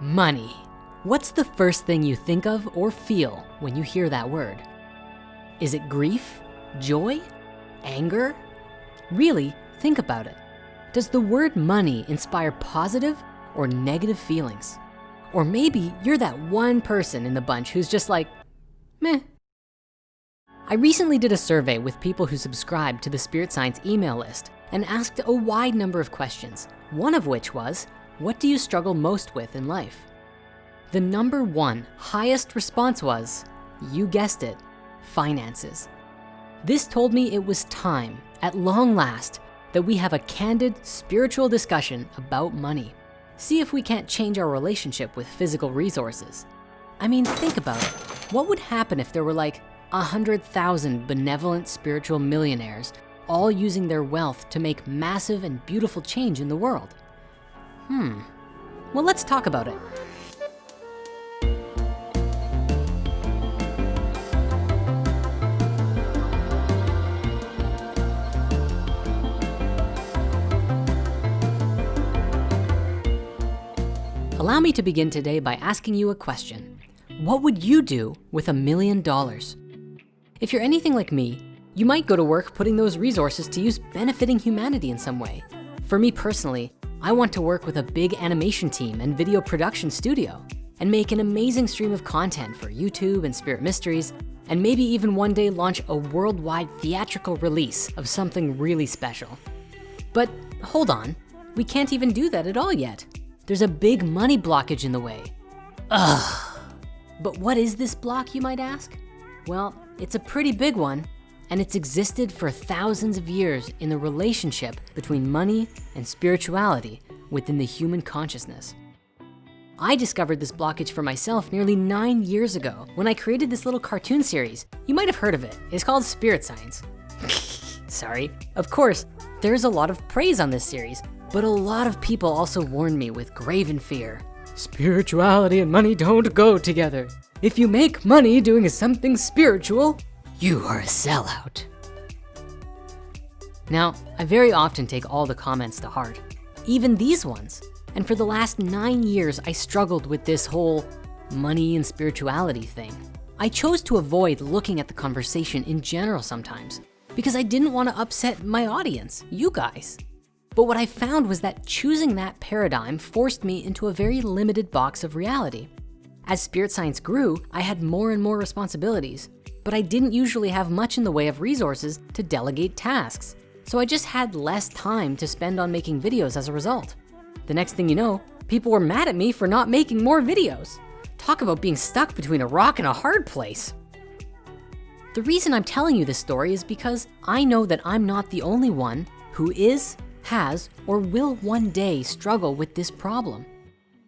Money. What's the first thing you think of or feel when you hear that word? Is it grief, joy, anger? Really, think about it. Does the word money inspire positive or negative feelings? Or maybe you're that one person in the bunch who's just like, meh. I recently did a survey with people who subscribed to the Spirit Science email list and asked a wide number of questions, one of which was, what do you struggle most with in life? The number one highest response was, you guessed it, finances. This told me it was time, at long last, that we have a candid spiritual discussion about money. See if we can't change our relationship with physical resources. I mean, think about it. What would happen if there were like 100,000 benevolent spiritual millionaires all using their wealth to make massive and beautiful change in the world? Hmm, well, let's talk about it. Allow me to begin today by asking you a question. What would you do with a million dollars? If you're anything like me, you might go to work putting those resources to use benefiting humanity in some way. For me personally, I want to work with a big animation team and video production studio and make an amazing stream of content for YouTube and Spirit Mysteries, and maybe even one day launch a worldwide theatrical release of something really special. But hold on, we can't even do that at all yet. There's a big money blockage in the way. Ugh. But what is this block, you might ask? Well, it's a pretty big one, and it's existed for thousands of years in the relationship between money and spirituality within the human consciousness. I discovered this blockage for myself nearly nine years ago when I created this little cartoon series. You might have heard of it. It's called Spirit Science. Sorry. Of course, there's a lot of praise on this series, but a lot of people also warned me with graven fear. Spirituality and money don't go together. If you make money doing something spiritual, you are a sellout. Now, I very often take all the comments to heart, even these ones. And for the last nine years, I struggled with this whole money and spirituality thing. I chose to avoid looking at the conversation in general sometimes because I didn't wanna upset my audience, you guys. But what I found was that choosing that paradigm forced me into a very limited box of reality. As spirit science grew, I had more and more responsibilities, but I didn't usually have much in the way of resources to delegate tasks. So I just had less time to spend on making videos as a result. The next thing you know, people were mad at me for not making more videos. Talk about being stuck between a rock and a hard place. The reason I'm telling you this story is because I know that I'm not the only one who is has, or will one day struggle with this problem.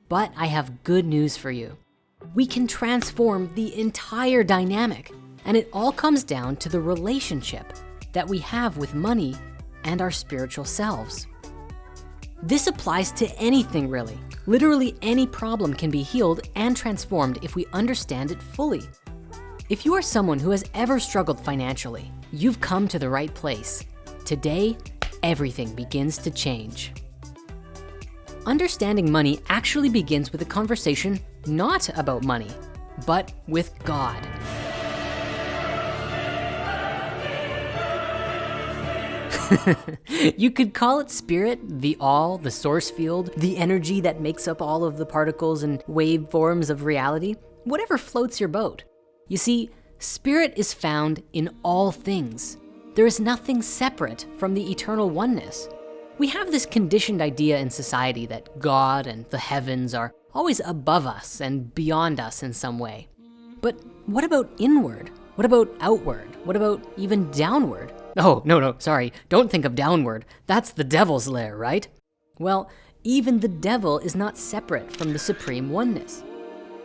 But I have good news for you. We can transform the entire dynamic and it all comes down to the relationship that we have with money and our spiritual selves. This applies to anything really. Literally any problem can be healed and transformed if we understand it fully. If you are someone who has ever struggled financially, you've come to the right place. Today, everything begins to change. Understanding money actually begins with a conversation not about money, but with God. you could call it spirit, the all, the source field, the energy that makes up all of the particles and waveforms of reality, whatever floats your boat. You see, spirit is found in all things. There is nothing separate from the eternal oneness. We have this conditioned idea in society that God and the heavens are always above us and beyond us in some way. But what about inward? What about outward? What about even downward? Oh, no, no, sorry, don't think of downward. That's the devil's lair, right? Well, even the devil is not separate from the supreme oneness.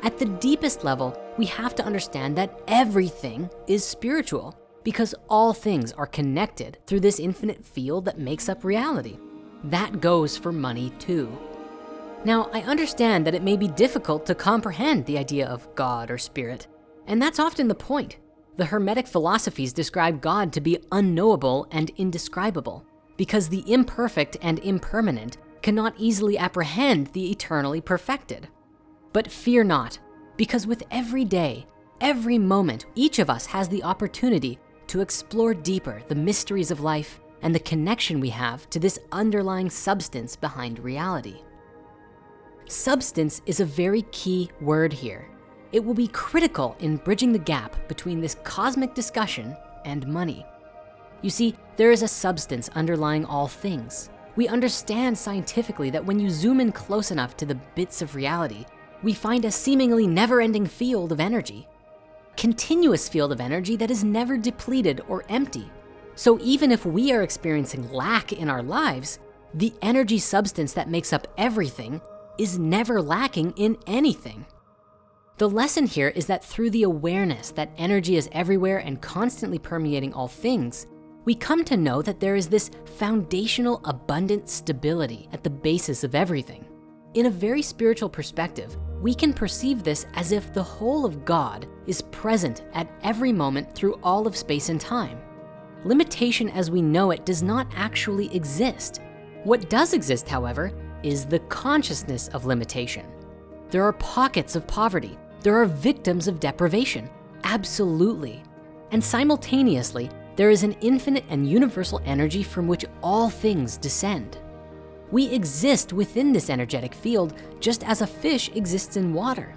At the deepest level, we have to understand that everything is spiritual because all things are connected through this infinite field that makes up reality. That goes for money too. Now, I understand that it may be difficult to comprehend the idea of God or spirit, and that's often the point. The Hermetic philosophies describe God to be unknowable and indescribable because the imperfect and impermanent cannot easily apprehend the eternally perfected. But fear not, because with every day, every moment, each of us has the opportunity to explore deeper the mysteries of life and the connection we have to this underlying substance behind reality. Substance is a very key word here. It will be critical in bridging the gap between this cosmic discussion and money. You see, there is a substance underlying all things. We understand scientifically that when you zoom in close enough to the bits of reality, we find a seemingly never-ending field of energy. Continuous field of energy that is never depleted or empty. So even if we are experiencing lack in our lives, the energy substance that makes up everything is never lacking in anything. The lesson here is that through the awareness that energy is everywhere and constantly permeating all things, we come to know that there is this foundational abundant stability at the basis of everything. In a very spiritual perspective, we can perceive this as if the whole of God is present at every moment through all of space and time. Limitation as we know it does not actually exist. What does exist, however, is the consciousness of limitation. There are pockets of poverty. There are victims of deprivation, absolutely. And simultaneously, there is an infinite and universal energy from which all things descend. We exist within this energetic field just as a fish exists in water.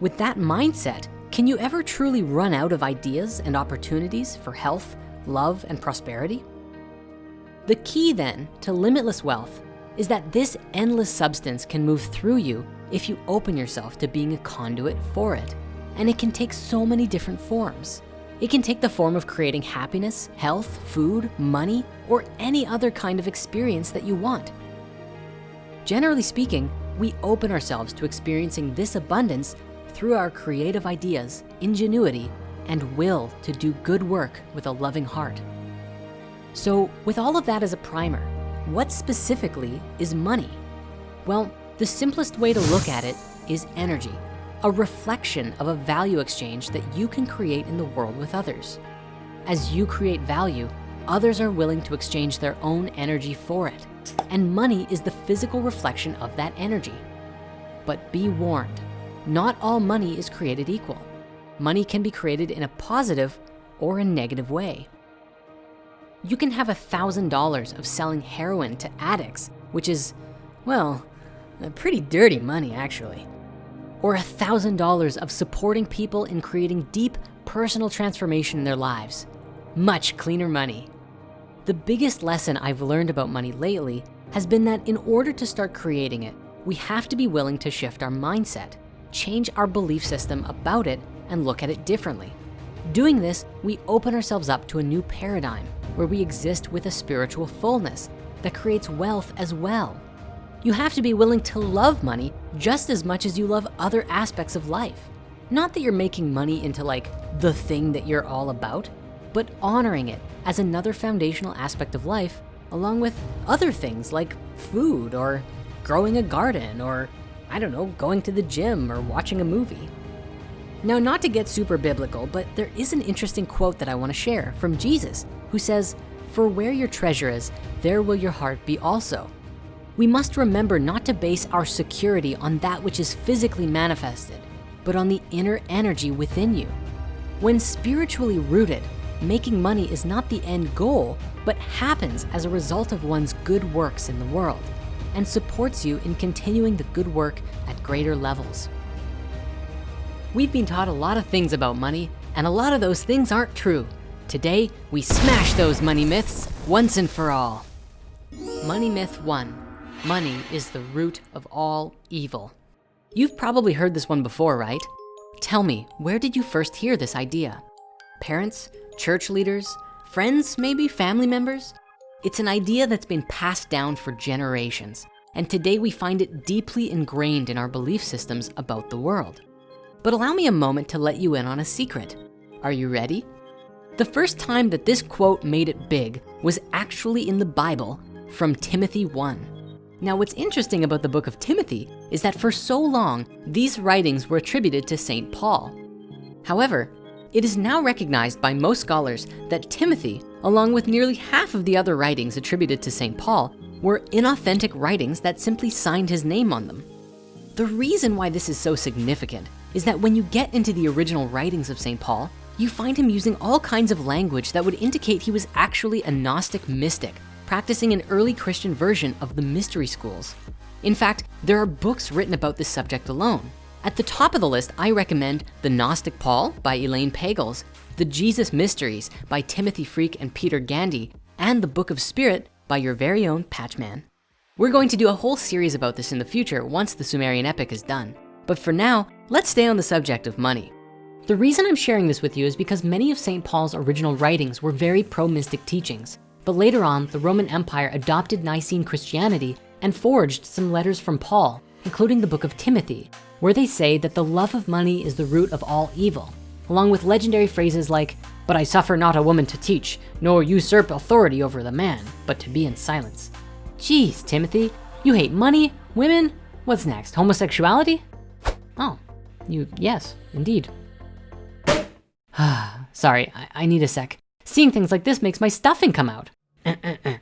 With that mindset, can you ever truly run out of ideas and opportunities for health, love, and prosperity? The key then to limitless wealth is that this endless substance can move through you if you open yourself to being a conduit for it. And it can take so many different forms. It can take the form of creating happiness, health, food, money, or any other kind of experience that you want. Generally speaking, we open ourselves to experiencing this abundance through our creative ideas, ingenuity, and will to do good work with a loving heart. So with all of that as a primer, what specifically is money? Well, the simplest way to look at it is energy a reflection of a value exchange that you can create in the world with others. As you create value, others are willing to exchange their own energy for it. And money is the physical reflection of that energy. But be warned, not all money is created equal. Money can be created in a positive or a negative way. You can have a $1,000 of selling heroin to addicts, which is, well, pretty dirty money actually or $1,000 of supporting people in creating deep personal transformation in their lives. Much cleaner money. The biggest lesson I've learned about money lately has been that in order to start creating it, we have to be willing to shift our mindset, change our belief system about it, and look at it differently. Doing this, we open ourselves up to a new paradigm where we exist with a spiritual fullness that creates wealth as well. You have to be willing to love money just as much as you love other aspects of life. Not that you're making money into like the thing that you're all about, but honoring it as another foundational aspect of life along with other things like food or growing a garden or I don't know, going to the gym or watching a movie. Now, not to get super biblical, but there is an interesting quote that I wanna share from Jesus who says, for where your treasure is, there will your heart be also we must remember not to base our security on that which is physically manifested, but on the inner energy within you. When spiritually rooted, making money is not the end goal, but happens as a result of one's good works in the world and supports you in continuing the good work at greater levels. We've been taught a lot of things about money and a lot of those things aren't true. Today, we smash those money myths once and for all. Money myth one, Money is the root of all evil. You've probably heard this one before, right? Tell me, where did you first hear this idea? Parents, church leaders, friends, maybe family members? It's an idea that's been passed down for generations. And today we find it deeply ingrained in our belief systems about the world. But allow me a moment to let you in on a secret. Are you ready? The first time that this quote made it big was actually in the Bible from Timothy 1. Now, what's interesting about the book of Timothy is that for so long, these writings were attributed to St. Paul. However, it is now recognized by most scholars that Timothy, along with nearly half of the other writings attributed to St. Paul, were inauthentic writings that simply signed his name on them. The reason why this is so significant is that when you get into the original writings of St. Paul, you find him using all kinds of language that would indicate he was actually a Gnostic mystic, practicing an early Christian version of the mystery schools. In fact, there are books written about this subject alone. At the top of the list, I recommend The Gnostic Paul by Elaine Pagels, The Jesus Mysteries by Timothy Freke and Peter Gandy, and The Book of Spirit by your very own Patchman. We're going to do a whole series about this in the future once the Sumerian epic is done. But for now, let's stay on the subject of money. The reason I'm sharing this with you is because many of St. Paul's original writings were very pro-mystic teachings. But later on, the Roman Empire adopted Nicene Christianity and forged some letters from Paul, including the book of Timothy, where they say that the love of money is the root of all evil, along with legendary phrases like, but I suffer not a woman to teach, nor usurp authority over the man, but to be in silence. Geez, Timothy, you hate money, women, what's next, homosexuality? Oh, you, yes, indeed. Sorry, I, I need a sec. Seeing things like this makes my stuffing come out. Uh, uh, uh.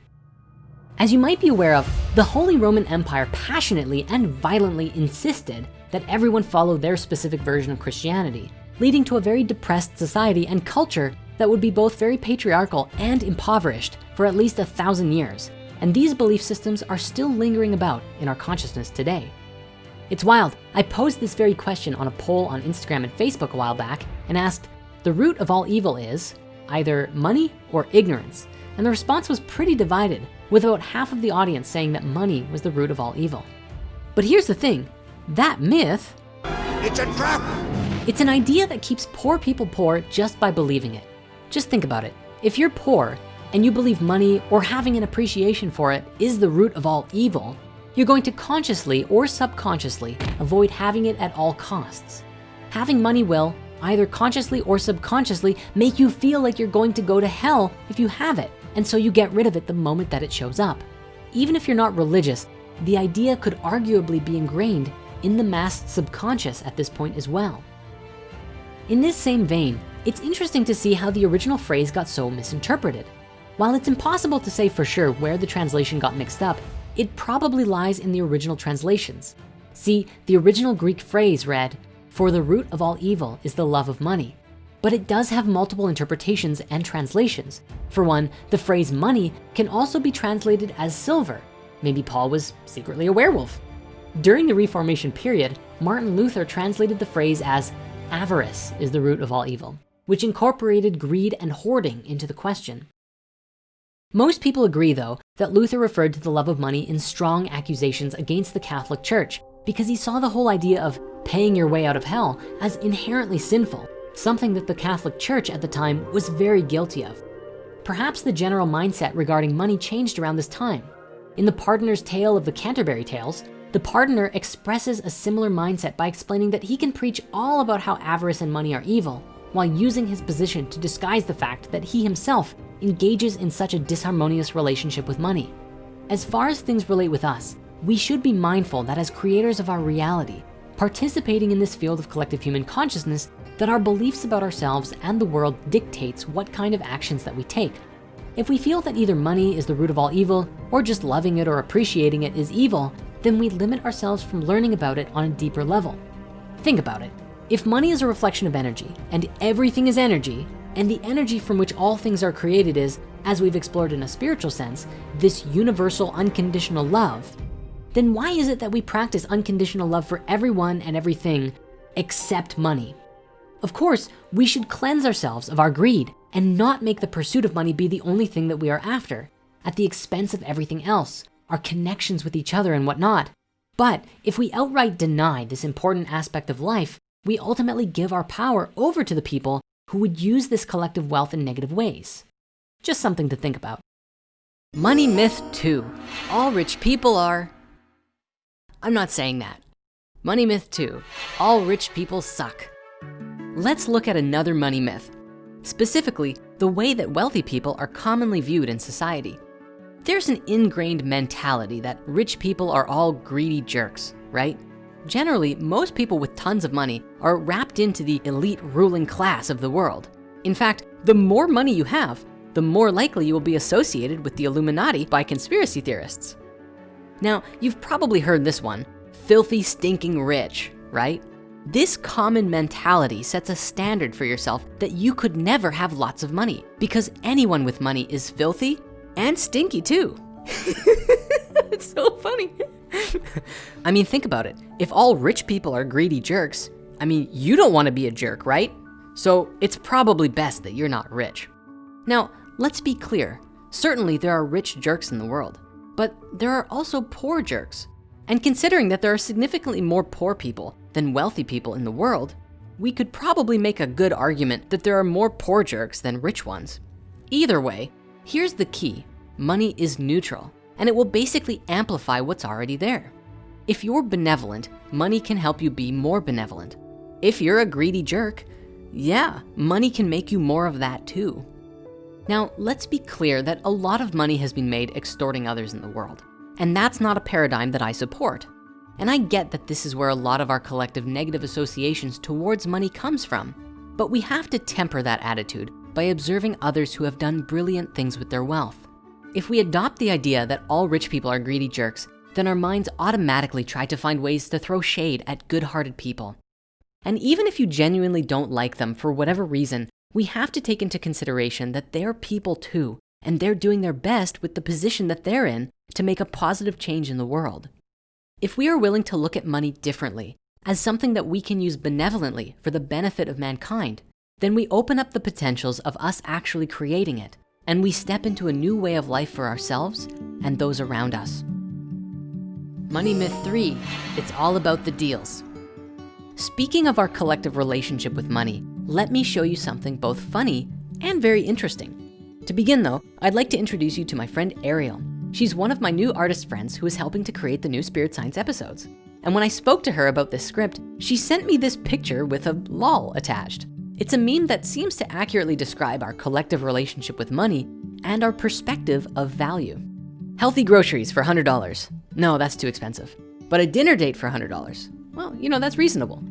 As you might be aware of, the Holy Roman Empire passionately and violently insisted that everyone follow their specific version of Christianity, leading to a very depressed society and culture that would be both very patriarchal and impoverished for at least a thousand years. And these belief systems are still lingering about in our consciousness today. It's wild, I posed this very question on a poll on Instagram and Facebook a while back and asked, the root of all evil is either money or ignorance. And the response was pretty divided with about half of the audience saying that money was the root of all evil. But here's the thing, that myth, it's a trap. It's an idea that keeps poor people poor just by believing it. Just think about it. If you're poor and you believe money or having an appreciation for it is the root of all evil, you're going to consciously or subconsciously avoid having it at all costs. Having money will, either consciously or subconsciously, make you feel like you're going to go to hell if you have it. And so you get rid of it the moment that it shows up. Even if you're not religious, the idea could arguably be ingrained in the mass subconscious at this point as well. In this same vein, it's interesting to see how the original phrase got so misinterpreted. While it's impossible to say for sure where the translation got mixed up, it probably lies in the original translations. See, the original Greek phrase read, for the root of all evil is the love of money but it does have multiple interpretations and translations. For one, the phrase money can also be translated as silver. Maybe Paul was secretly a werewolf. During the Reformation period, Martin Luther translated the phrase as avarice is the root of all evil, which incorporated greed and hoarding into the question. Most people agree though, that Luther referred to the love of money in strong accusations against the Catholic Church because he saw the whole idea of paying your way out of hell as inherently sinful something that the Catholic Church at the time was very guilty of. Perhaps the general mindset regarding money changed around this time. In the Pardoner's Tale of the Canterbury Tales, the pardoner expresses a similar mindset by explaining that he can preach all about how avarice and money are evil while using his position to disguise the fact that he himself engages in such a disharmonious relationship with money. As far as things relate with us, we should be mindful that as creators of our reality, participating in this field of collective human consciousness that our beliefs about ourselves and the world dictates what kind of actions that we take. If we feel that either money is the root of all evil or just loving it or appreciating it is evil, then we limit ourselves from learning about it on a deeper level. Think about it. If money is a reflection of energy and everything is energy, and the energy from which all things are created is, as we've explored in a spiritual sense, this universal unconditional love, then why is it that we practice unconditional love for everyone and everything except money? Of course, we should cleanse ourselves of our greed and not make the pursuit of money be the only thing that we are after at the expense of everything else, our connections with each other and whatnot. But if we outright deny this important aspect of life, we ultimately give our power over to the people who would use this collective wealth in negative ways. Just something to think about. Money myth two, all rich people are. I'm not saying that. Money myth two, all rich people suck. Let's look at another money myth, specifically the way that wealthy people are commonly viewed in society. There's an ingrained mentality that rich people are all greedy jerks, right? Generally, most people with tons of money are wrapped into the elite ruling class of the world. In fact, the more money you have, the more likely you will be associated with the Illuminati by conspiracy theorists. Now, you've probably heard this one, filthy, stinking rich, right? This common mentality sets a standard for yourself that you could never have lots of money because anyone with money is filthy and stinky too. it's so funny. I mean, think about it. If all rich people are greedy jerks, I mean, you don't wanna be a jerk, right? So it's probably best that you're not rich. Now, let's be clear. Certainly there are rich jerks in the world, but there are also poor jerks. And considering that there are significantly more poor people than wealthy people in the world, we could probably make a good argument that there are more poor jerks than rich ones. Either way, here's the key. Money is neutral and it will basically amplify what's already there. If you're benevolent, money can help you be more benevolent. If you're a greedy jerk, yeah, money can make you more of that too. Now, let's be clear that a lot of money has been made extorting others in the world. And that's not a paradigm that I support. And I get that this is where a lot of our collective negative associations towards money comes from. But we have to temper that attitude by observing others who have done brilliant things with their wealth. If we adopt the idea that all rich people are greedy jerks, then our minds automatically try to find ways to throw shade at good-hearted people. And even if you genuinely don't like them for whatever reason, we have to take into consideration that they're people too, and they're doing their best with the position that they're in to make a positive change in the world. If we are willing to look at money differently, as something that we can use benevolently for the benefit of mankind, then we open up the potentials of us actually creating it, and we step into a new way of life for ourselves and those around us. Money myth three, it's all about the deals. Speaking of our collective relationship with money, let me show you something both funny and very interesting. To begin though, I'd like to introduce you to my friend Ariel. She's one of my new artist friends who is helping to create the new Spirit Science episodes. And when I spoke to her about this script, she sent me this picture with a lol attached. It's a meme that seems to accurately describe our collective relationship with money and our perspective of value. Healthy groceries for $100. No, that's too expensive. But a dinner date for $100. Well, you know, that's reasonable.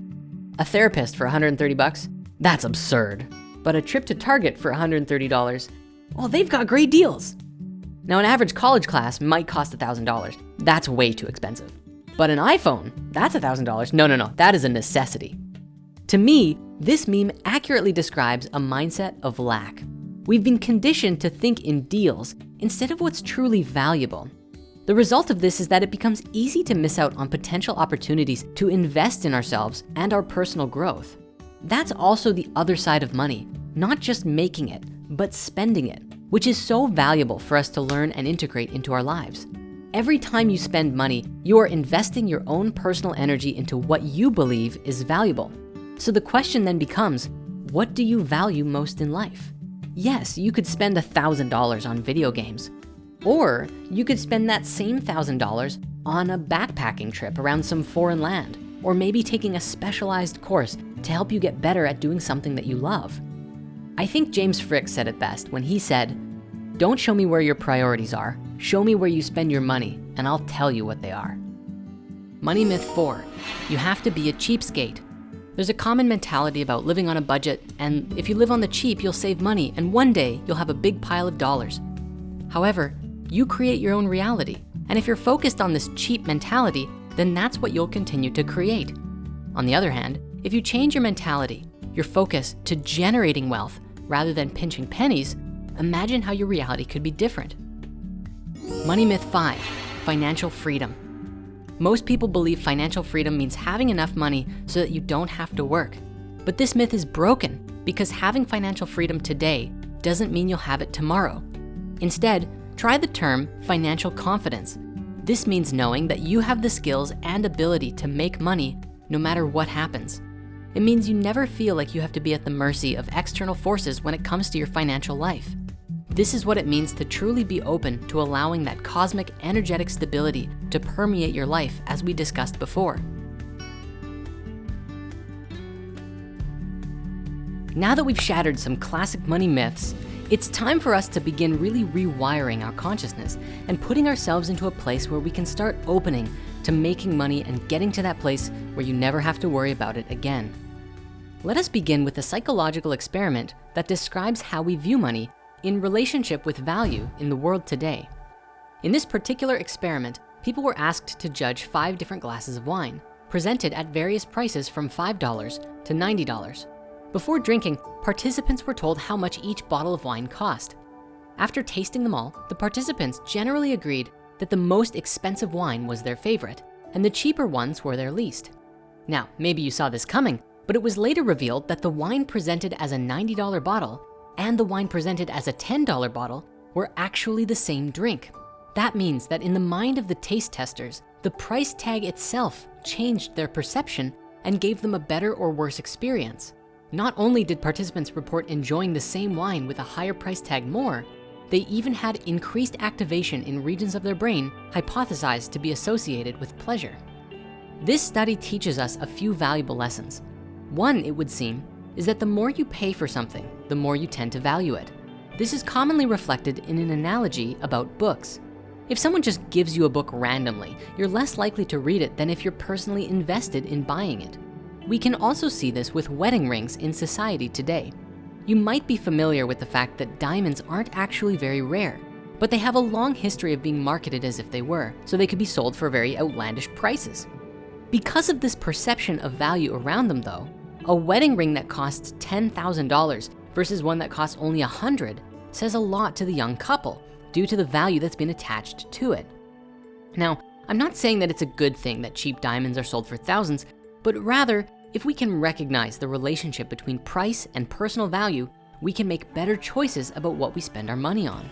A therapist for 130 bucks. That's absurd. But a trip to Target for $130. Well, they've got great deals. Now an average college class might cost $1,000. That's way too expensive. But an iPhone, that's $1,000. No, no, no, that is a necessity. To me, this meme accurately describes a mindset of lack. We've been conditioned to think in deals instead of what's truly valuable. The result of this is that it becomes easy to miss out on potential opportunities to invest in ourselves and our personal growth. That's also the other side of money, not just making it, but spending it, which is so valuable for us to learn and integrate into our lives. Every time you spend money, you are investing your own personal energy into what you believe is valuable. So the question then becomes, what do you value most in life? Yes, you could spend $1,000 on video games, or you could spend that same $1,000 on a backpacking trip around some foreign land, or maybe taking a specialized course to help you get better at doing something that you love. I think James Frick said it best when he said, don't show me where your priorities are, show me where you spend your money and I'll tell you what they are. Money myth four, you have to be a cheapskate. There's a common mentality about living on a budget and if you live on the cheap, you'll save money and one day you'll have a big pile of dollars. However, you create your own reality. And if you're focused on this cheap mentality, then that's what you'll continue to create. On the other hand, if you change your mentality, your focus to generating wealth rather than pinching pennies, imagine how your reality could be different. Money myth five, financial freedom. Most people believe financial freedom means having enough money so that you don't have to work. But this myth is broken because having financial freedom today doesn't mean you'll have it tomorrow. Instead, try the term financial confidence. This means knowing that you have the skills and ability to make money no matter what happens. It means you never feel like you have to be at the mercy of external forces when it comes to your financial life. This is what it means to truly be open to allowing that cosmic energetic stability to permeate your life as we discussed before. Now that we've shattered some classic money myths, it's time for us to begin really rewiring our consciousness and putting ourselves into a place where we can start opening to making money and getting to that place where you never have to worry about it again. Let us begin with a psychological experiment that describes how we view money in relationship with value in the world today. In this particular experiment, people were asked to judge five different glasses of wine, presented at various prices from $5 to $90. Before drinking, participants were told how much each bottle of wine cost. After tasting them all, the participants generally agreed that the most expensive wine was their favorite and the cheaper ones were their least. Now, maybe you saw this coming, but it was later revealed that the wine presented as a $90 bottle and the wine presented as a $10 bottle were actually the same drink. That means that in the mind of the taste testers, the price tag itself changed their perception and gave them a better or worse experience. Not only did participants report enjoying the same wine with a higher price tag more, they even had increased activation in regions of their brain hypothesized to be associated with pleasure. This study teaches us a few valuable lessons. One, it would seem, is that the more you pay for something, the more you tend to value it. This is commonly reflected in an analogy about books. If someone just gives you a book randomly, you're less likely to read it than if you're personally invested in buying it. We can also see this with wedding rings in society today. You might be familiar with the fact that diamonds aren't actually very rare, but they have a long history of being marketed as if they were, so they could be sold for very outlandish prices. Because of this perception of value around them though, a wedding ring that costs $10,000 versus one that costs only 100 says a lot to the young couple due to the value that's been attached to it. Now, I'm not saying that it's a good thing that cheap diamonds are sold for thousands, but rather, if we can recognize the relationship between price and personal value, we can make better choices about what we spend our money on.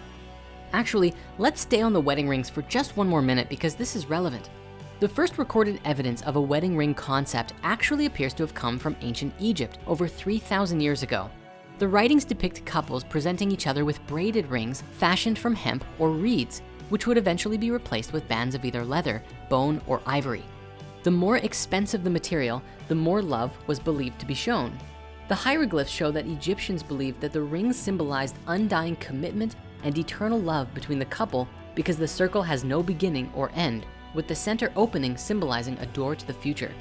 Actually, let's stay on the wedding rings for just one more minute because this is relevant. The first recorded evidence of a wedding ring concept actually appears to have come from ancient Egypt over 3,000 years ago. The writings depict couples presenting each other with braided rings fashioned from hemp or reeds, which would eventually be replaced with bands of either leather, bone, or ivory. The more expensive the material, the more love was believed to be shown. The hieroglyphs show that Egyptians believed that the rings symbolized undying commitment and eternal love between the couple because the circle has no beginning or end with the center opening symbolizing a door to the future.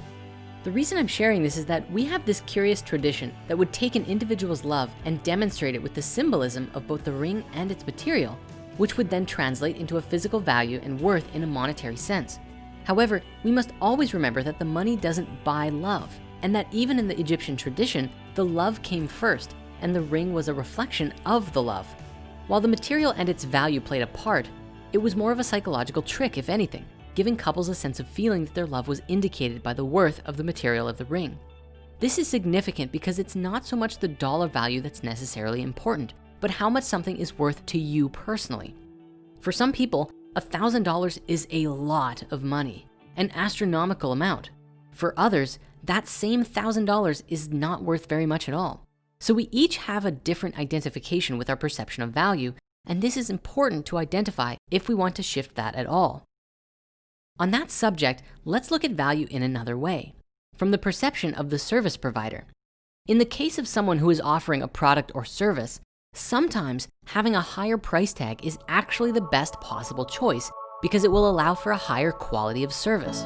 The reason I'm sharing this is that we have this curious tradition that would take an individual's love and demonstrate it with the symbolism of both the ring and its material, which would then translate into a physical value and worth in a monetary sense. However, we must always remember that the money doesn't buy love and that even in the Egyptian tradition, the love came first and the ring was a reflection of the love. While the material and its value played a part, it was more of a psychological trick, if anything, giving couples a sense of feeling that their love was indicated by the worth of the material of the ring. This is significant because it's not so much the dollar value that's necessarily important, but how much something is worth to you personally. For some people, $1,000 is a lot of money, an astronomical amount. For others, that same $1,000 is not worth very much at all. So we each have a different identification with our perception of value, and this is important to identify if we want to shift that at all. On that subject, let's look at value in another way, from the perception of the service provider. In the case of someone who is offering a product or service, sometimes having a higher price tag is actually the best possible choice because it will allow for a higher quality of service.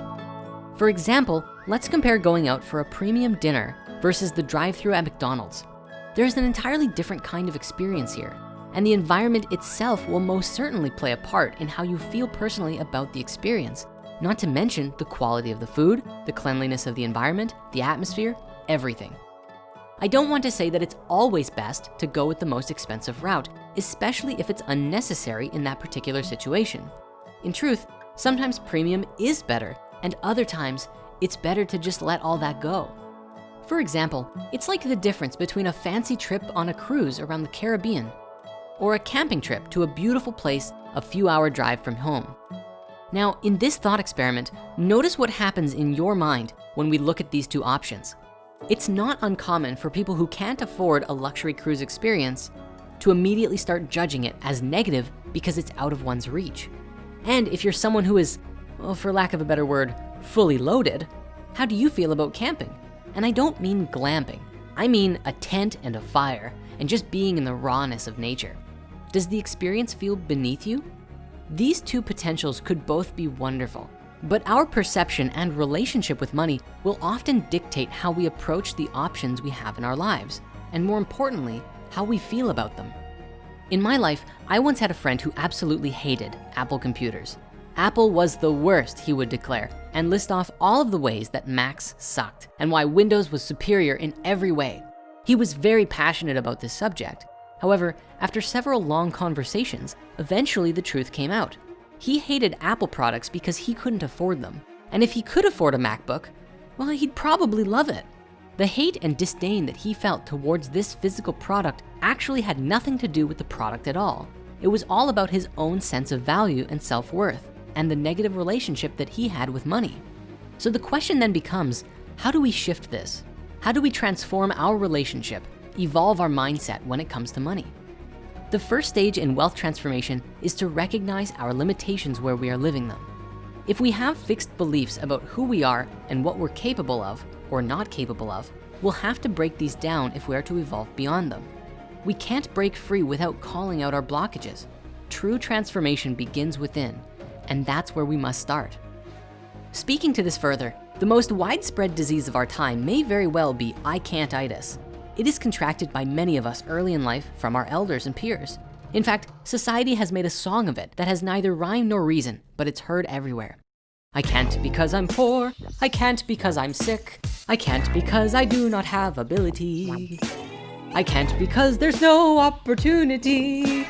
For example, let's compare going out for a premium dinner versus the drive-through at McDonald's. There's an entirely different kind of experience here, and the environment itself will most certainly play a part in how you feel personally about the experience not to mention the quality of the food, the cleanliness of the environment, the atmosphere, everything. I don't want to say that it's always best to go with the most expensive route, especially if it's unnecessary in that particular situation. In truth, sometimes premium is better and other times it's better to just let all that go. For example, it's like the difference between a fancy trip on a cruise around the Caribbean or a camping trip to a beautiful place a few hour drive from home. Now, in this thought experiment, notice what happens in your mind when we look at these two options. It's not uncommon for people who can't afford a luxury cruise experience to immediately start judging it as negative because it's out of one's reach. And if you're someone who is, well, for lack of a better word, fully loaded, how do you feel about camping? And I don't mean glamping. I mean a tent and a fire and just being in the rawness of nature. Does the experience feel beneath you? These two potentials could both be wonderful, but our perception and relationship with money will often dictate how we approach the options we have in our lives, and more importantly, how we feel about them. In my life, I once had a friend who absolutely hated Apple computers. Apple was the worst, he would declare, and list off all of the ways that Macs sucked and why Windows was superior in every way. He was very passionate about this subject. However, after several long conversations, eventually the truth came out. He hated Apple products because he couldn't afford them. And if he could afford a MacBook, well, he'd probably love it. The hate and disdain that he felt towards this physical product actually had nothing to do with the product at all. It was all about his own sense of value and self-worth and the negative relationship that he had with money. So the question then becomes, how do we shift this? How do we transform our relationship, evolve our mindset when it comes to money? The first stage in wealth transformation is to recognize our limitations where we are living them. If we have fixed beliefs about who we are and what we're capable of or not capable of, we'll have to break these down if we are to evolve beyond them. We can't break free without calling out our blockages. True transformation begins within, and that's where we must start. Speaking to this further, the most widespread disease of our time may very well be I can't-itis. It is contracted by many of us early in life from our elders and peers. In fact, society has made a song of it that has neither rhyme nor reason, but it's heard everywhere. I can't because I'm poor. I can't because I'm sick. I can't because I do not have ability. I can't because there's no opportunity.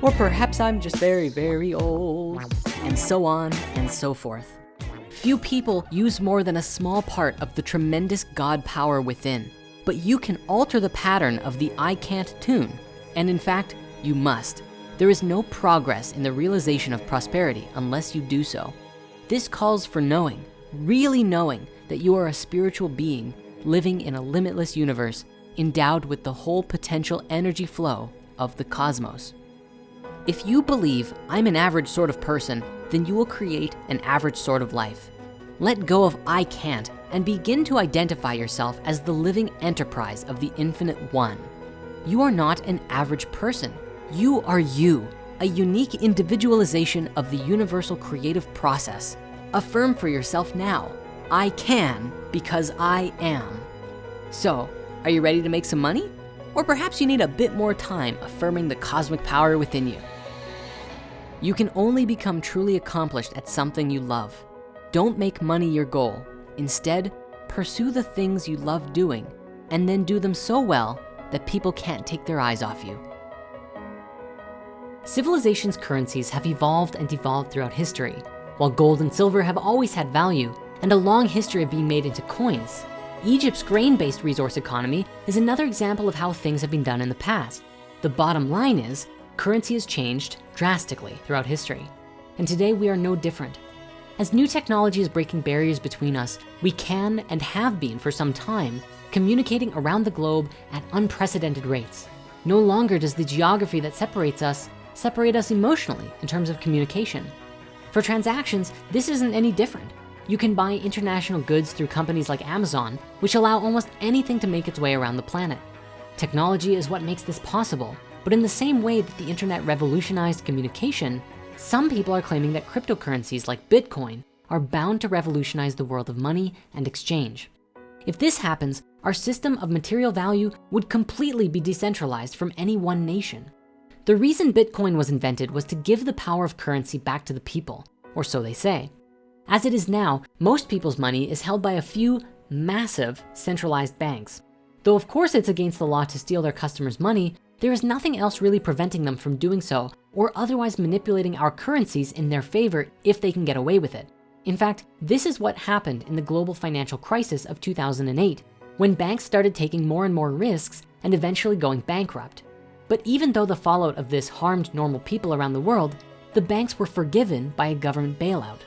Or perhaps I'm just very, very old. And so on and so forth. Few people use more than a small part of the tremendous God power within, but you can alter the pattern of the I can't tune. And in fact, you must. There is no progress in the realization of prosperity unless you do so. This calls for knowing, really knowing that you are a spiritual being living in a limitless universe endowed with the whole potential energy flow of the cosmos. If you believe I'm an average sort of person, then you will create an average sort of life. Let go of I can't and begin to identify yourself as the living enterprise of the infinite one. You are not an average person. You are you, a unique individualization of the universal creative process. Affirm for yourself now, I can because I am. So, are you ready to make some money? Or perhaps you need a bit more time affirming the cosmic power within you. You can only become truly accomplished at something you love. Don't make money your goal. Instead, pursue the things you love doing and then do them so well that people can't take their eyes off you. Civilization's currencies have evolved and devolved throughout history. While gold and silver have always had value and a long history of being made into coins, Egypt's grain-based resource economy is another example of how things have been done in the past. The bottom line is, currency has changed drastically throughout history. And today we are no different. As new technology is breaking barriers between us, we can and have been for some time communicating around the globe at unprecedented rates. No longer does the geography that separates us separate us emotionally in terms of communication. For transactions, this isn't any different. You can buy international goods through companies like Amazon, which allow almost anything to make its way around the planet. Technology is what makes this possible, but in the same way that the internet revolutionized communication, some people are claiming that cryptocurrencies like Bitcoin are bound to revolutionize the world of money and exchange. If this happens, our system of material value would completely be decentralized from any one nation. The reason Bitcoin was invented was to give the power of currency back to the people, or so they say. As it is now, most people's money is held by a few massive centralized banks. Though of course it's against the law to steal their customers' money, there is nothing else really preventing them from doing so or otherwise manipulating our currencies in their favor if they can get away with it. In fact, this is what happened in the global financial crisis of 2008, when banks started taking more and more risks and eventually going bankrupt. But even though the fallout of this harmed normal people around the world, the banks were forgiven by a government bailout.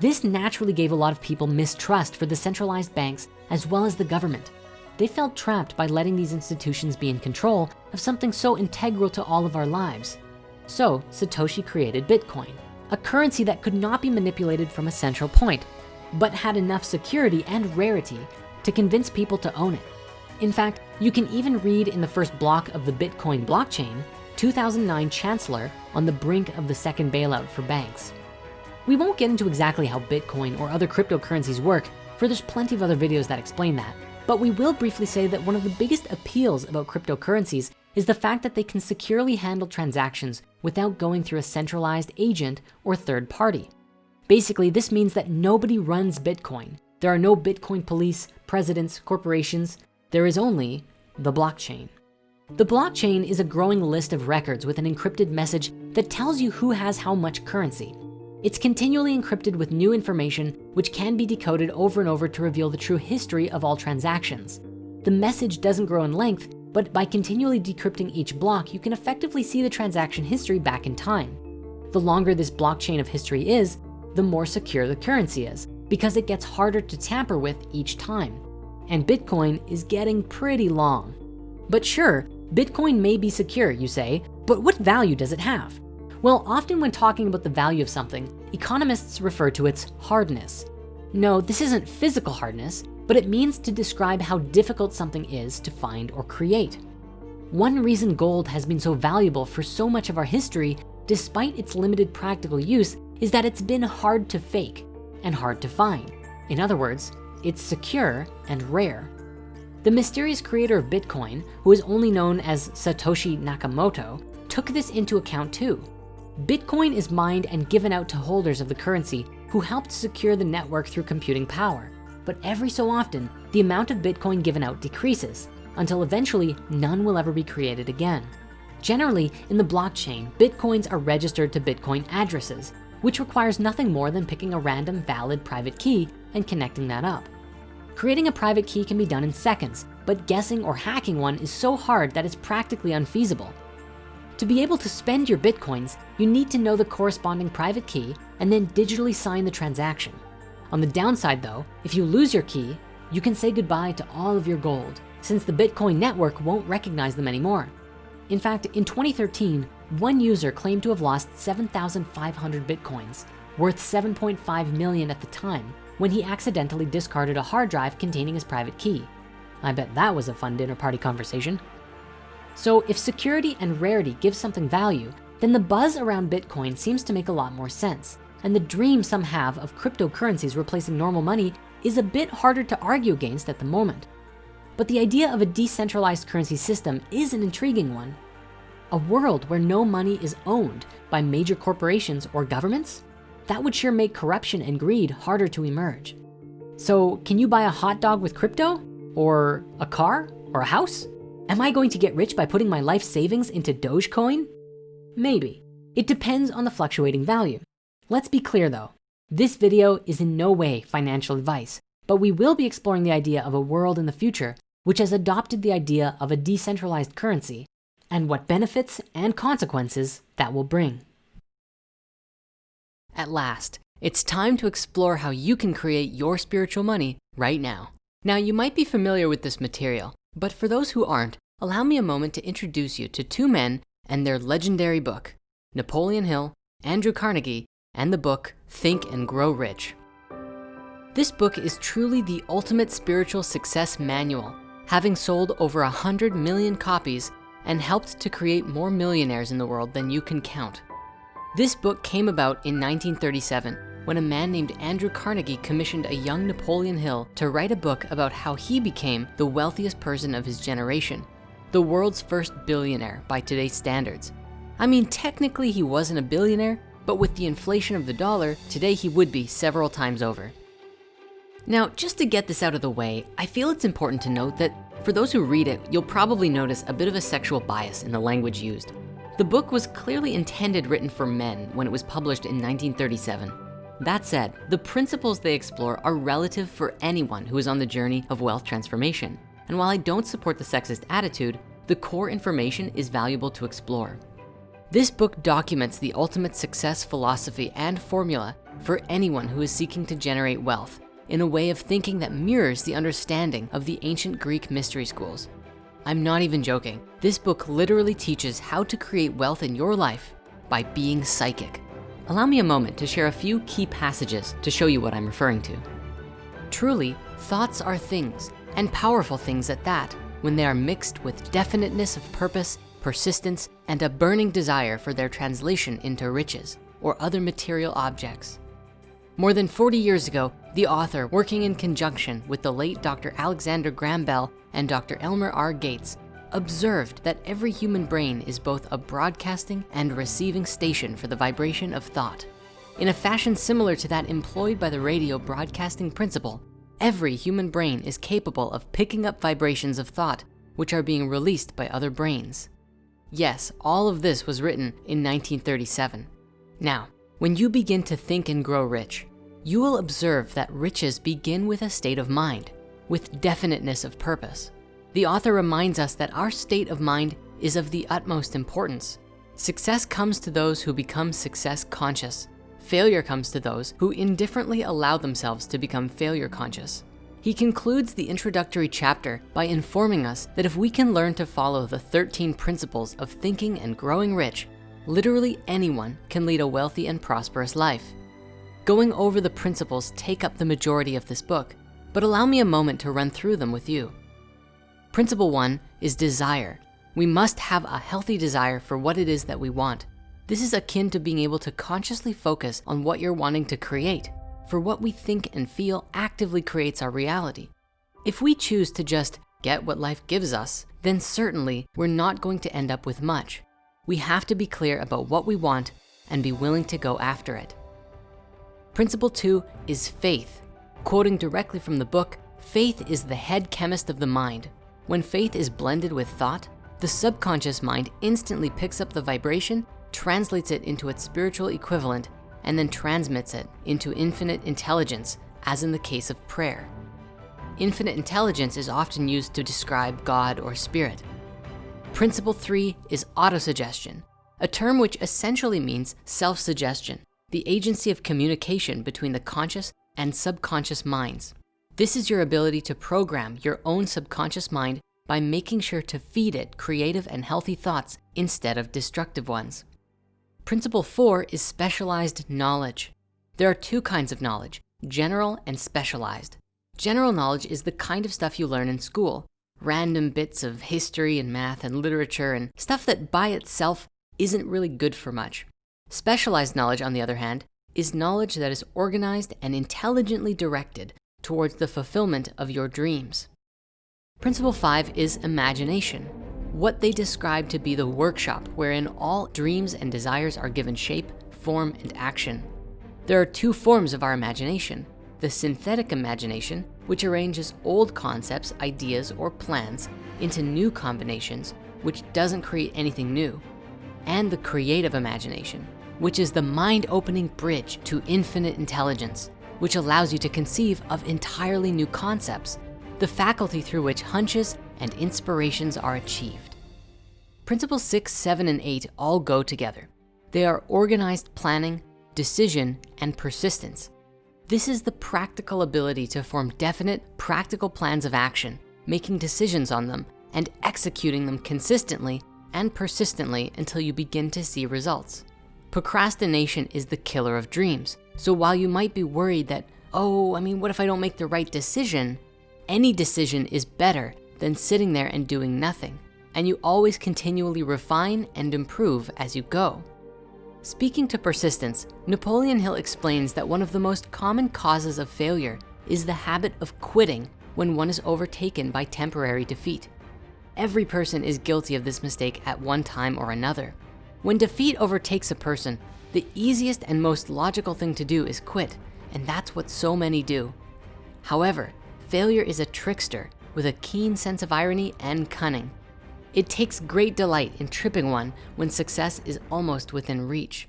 This naturally gave a lot of people mistrust for the centralized banks as well as the government. They felt trapped by letting these institutions be in control of something so integral to all of our lives. So Satoshi created Bitcoin, a currency that could not be manipulated from a central point, but had enough security and rarity to convince people to own it. In fact, you can even read in the first block of the Bitcoin blockchain, 2009 Chancellor on the brink of the second bailout for banks. We won't get into exactly how Bitcoin or other cryptocurrencies work, for there's plenty of other videos that explain that. But we will briefly say that one of the biggest appeals about cryptocurrencies is the fact that they can securely handle transactions without going through a centralized agent or third party. Basically, this means that nobody runs Bitcoin. There are no Bitcoin police, presidents, corporations. There is only the blockchain. The blockchain is a growing list of records with an encrypted message that tells you who has how much currency. It's continually encrypted with new information which can be decoded over and over to reveal the true history of all transactions. The message doesn't grow in length, but by continually decrypting each block, you can effectively see the transaction history back in time. The longer this blockchain of history is, the more secure the currency is because it gets harder to tamper with each time. And Bitcoin is getting pretty long. But sure, Bitcoin may be secure, you say, but what value does it have? Well, often when talking about the value of something, economists refer to its hardness. No, this isn't physical hardness, but it means to describe how difficult something is to find or create. One reason gold has been so valuable for so much of our history, despite its limited practical use, is that it's been hard to fake and hard to find. In other words, it's secure and rare. The mysterious creator of Bitcoin, who is only known as Satoshi Nakamoto, took this into account too. Bitcoin is mined and given out to holders of the currency who helped secure the network through computing power. But every so often, the amount of Bitcoin given out decreases until eventually none will ever be created again. Generally, in the blockchain, Bitcoins are registered to Bitcoin addresses, which requires nothing more than picking a random valid private key and connecting that up. Creating a private key can be done in seconds, but guessing or hacking one is so hard that it's practically unfeasible. To be able to spend your Bitcoins, you need to know the corresponding private key and then digitally sign the transaction. On the downside though, if you lose your key, you can say goodbye to all of your gold since the Bitcoin network won't recognize them anymore. In fact, in 2013, one user claimed to have lost 7,500 Bitcoins, worth 7.5 million at the time, when he accidentally discarded a hard drive containing his private key. I bet that was a fun dinner party conversation. So if security and rarity give something value, then the buzz around Bitcoin seems to make a lot more sense. And the dream some have of cryptocurrencies replacing normal money is a bit harder to argue against at the moment. But the idea of a decentralized currency system is an intriguing one. A world where no money is owned by major corporations or governments? That would sure make corruption and greed harder to emerge. So can you buy a hot dog with crypto? Or a car? Or a house? Am I going to get rich by putting my life savings into Dogecoin? Maybe. It depends on the fluctuating value. Let's be clear though, this video is in no way financial advice, but we will be exploring the idea of a world in the future which has adopted the idea of a decentralized currency and what benefits and consequences that will bring. At last, it's time to explore how you can create your spiritual money right now. Now you might be familiar with this material, but for those who aren't, allow me a moment to introduce you to two men and their legendary book, Napoleon Hill, Andrew Carnegie, and the book, Think and Grow Rich. This book is truly the ultimate spiritual success manual, having sold over a 100 million copies and helped to create more millionaires in the world than you can count. This book came about in 1937 when a man named Andrew Carnegie commissioned a young Napoleon Hill to write a book about how he became the wealthiest person of his generation, the world's first billionaire by today's standards. I mean, technically he wasn't a billionaire, but with the inflation of the dollar, today he would be several times over. Now, just to get this out of the way, I feel it's important to note that for those who read it, you'll probably notice a bit of a sexual bias in the language used. The book was clearly intended written for men when it was published in 1937. That said, the principles they explore are relative for anyone who is on the journey of wealth transformation. And while I don't support the sexist attitude, the core information is valuable to explore. This book documents the ultimate success philosophy and formula for anyone who is seeking to generate wealth in a way of thinking that mirrors the understanding of the ancient Greek mystery schools. I'm not even joking. This book literally teaches how to create wealth in your life by being psychic. Allow me a moment to share a few key passages to show you what I'm referring to. Truly, thoughts are things, and powerful things at that, when they are mixed with definiteness of purpose, persistence, and a burning desire for their translation into riches or other material objects. More than 40 years ago, the author, working in conjunction with the late Dr. Alexander Graham Bell and Dr. Elmer R. Gates, observed that every human brain is both a broadcasting and receiving station for the vibration of thought. in a fashion similar to that employed by the radio broadcasting principle, every human brain is capable of picking up vibrations of thought, which are being released by other brains. Yes, all of this was written in 1937. Now, when you begin to think and grow rich, you will observe that riches begin with a state of mind, with definiteness of purpose. The author reminds us that our state of mind is of the utmost importance. Success comes to those who become success conscious. Failure comes to those who indifferently allow themselves to become failure conscious. He concludes the introductory chapter by informing us that if we can learn to follow the 13 principles of thinking and growing rich, literally anyone can lead a wealthy and prosperous life. Going over the principles take up the majority of this book, but allow me a moment to run through them with you. Principle one is desire. We must have a healthy desire for what it is that we want. This is akin to being able to consciously focus on what you're wanting to create. For what we think and feel actively creates our reality. If we choose to just get what life gives us, then certainly we're not going to end up with much. We have to be clear about what we want and be willing to go after it. Principle two is faith. Quoting directly from the book, faith is the head chemist of the mind. When faith is blended with thought, the subconscious mind instantly picks up the vibration, translates it into its spiritual equivalent, and then transmits it into infinite intelligence, as in the case of prayer. Infinite intelligence is often used to describe God or spirit. Principle three is autosuggestion, a term which essentially means self-suggestion, the agency of communication between the conscious and subconscious minds. This is your ability to program your own subconscious mind by making sure to feed it creative and healthy thoughts instead of destructive ones. Principle four is specialized knowledge. There are two kinds of knowledge, general and specialized. General knowledge is the kind of stuff you learn in school, random bits of history and math and literature and stuff that by itself isn't really good for much. Specialized knowledge, on the other hand, is knowledge that is organized and intelligently directed towards the fulfillment of your dreams. Principle five is imagination. What they describe to be the workshop wherein all dreams and desires are given shape, form, and action. There are two forms of our imagination. The synthetic imagination, which arranges old concepts, ideas, or plans into new combinations, which doesn't create anything new. And the creative imagination, which is the mind-opening bridge to infinite intelligence, which allows you to conceive of entirely new concepts the faculty through which hunches and inspirations are achieved. Principles six, seven, and eight all go together. They are organized planning, decision, and persistence. This is the practical ability to form definite, practical plans of action, making decisions on them and executing them consistently and persistently until you begin to see results. Procrastination is the killer of dreams. So while you might be worried that, oh, I mean, what if I don't make the right decision? Any decision is better than sitting there and doing nothing. And you always continually refine and improve as you go. Speaking to persistence, Napoleon Hill explains that one of the most common causes of failure is the habit of quitting when one is overtaken by temporary defeat. Every person is guilty of this mistake at one time or another. When defeat overtakes a person, the easiest and most logical thing to do is quit, and that's what so many do. However, failure is a trickster with a keen sense of irony and cunning. It takes great delight in tripping one when success is almost within reach.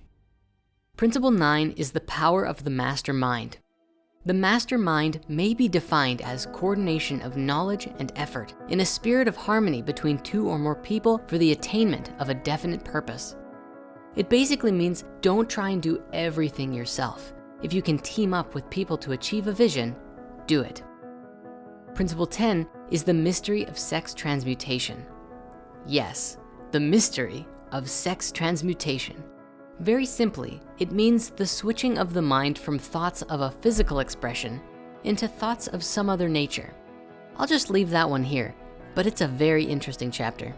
Principle nine is the power of the mastermind. The mastermind may be defined as coordination of knowledge and effort in a spirit of harmony between two or more people for the attainment of a definite purpose. It basically means don't try and do everything yourself. If you can team up with people to achieve a vision, do it. Principle 10 is the mystery of sex transmutation. Yes, the mystery of sex transmutation. Very simply, it means the switching of the mind from thoughts of a physical expression into thoughts of some other nature. I'll just leave that one here, but it's a very interesting chapter.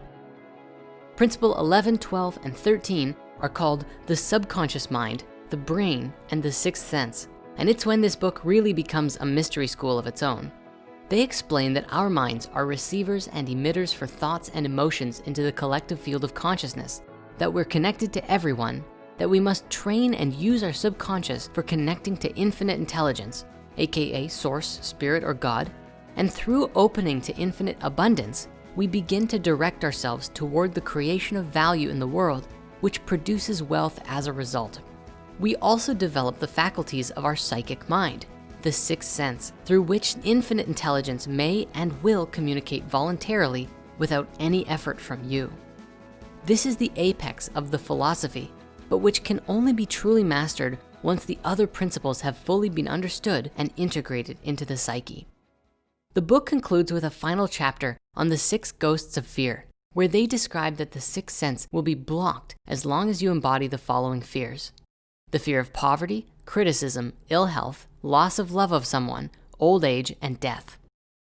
Principle 11, 12, and 13 are called the subconscious mind, the brain, and the sixth sense. And it's when this book really becomes a mystery school of its own. They explain that our minds are receivers and emitters for thoughts and emotions into the collective field of consciousness, that we're connected to everyone, that we must train and use our subconscious for connecting to infinite intelligence, AKA source, spirit, or God. And through opening to infinite abundance, we begin to direct ourselves toward the creation of value in the world, which produces wealth as a result. We also develop the faculties of our psychic mind, the sixth sense, through which infinite intelligence may and will communicate voluntarily without any effort from you. This is the apex of the philosophy, but which can only be truly mastered once the other principles have fully been understood and integrated into the psyche. The book concludes with a final chapter on the six ghosts of fear, where they describe that the sixth sense will be blocked as long as you embody the following fears. The fear of poverty, criticism, ill health, loss of love of someone, old age, and death.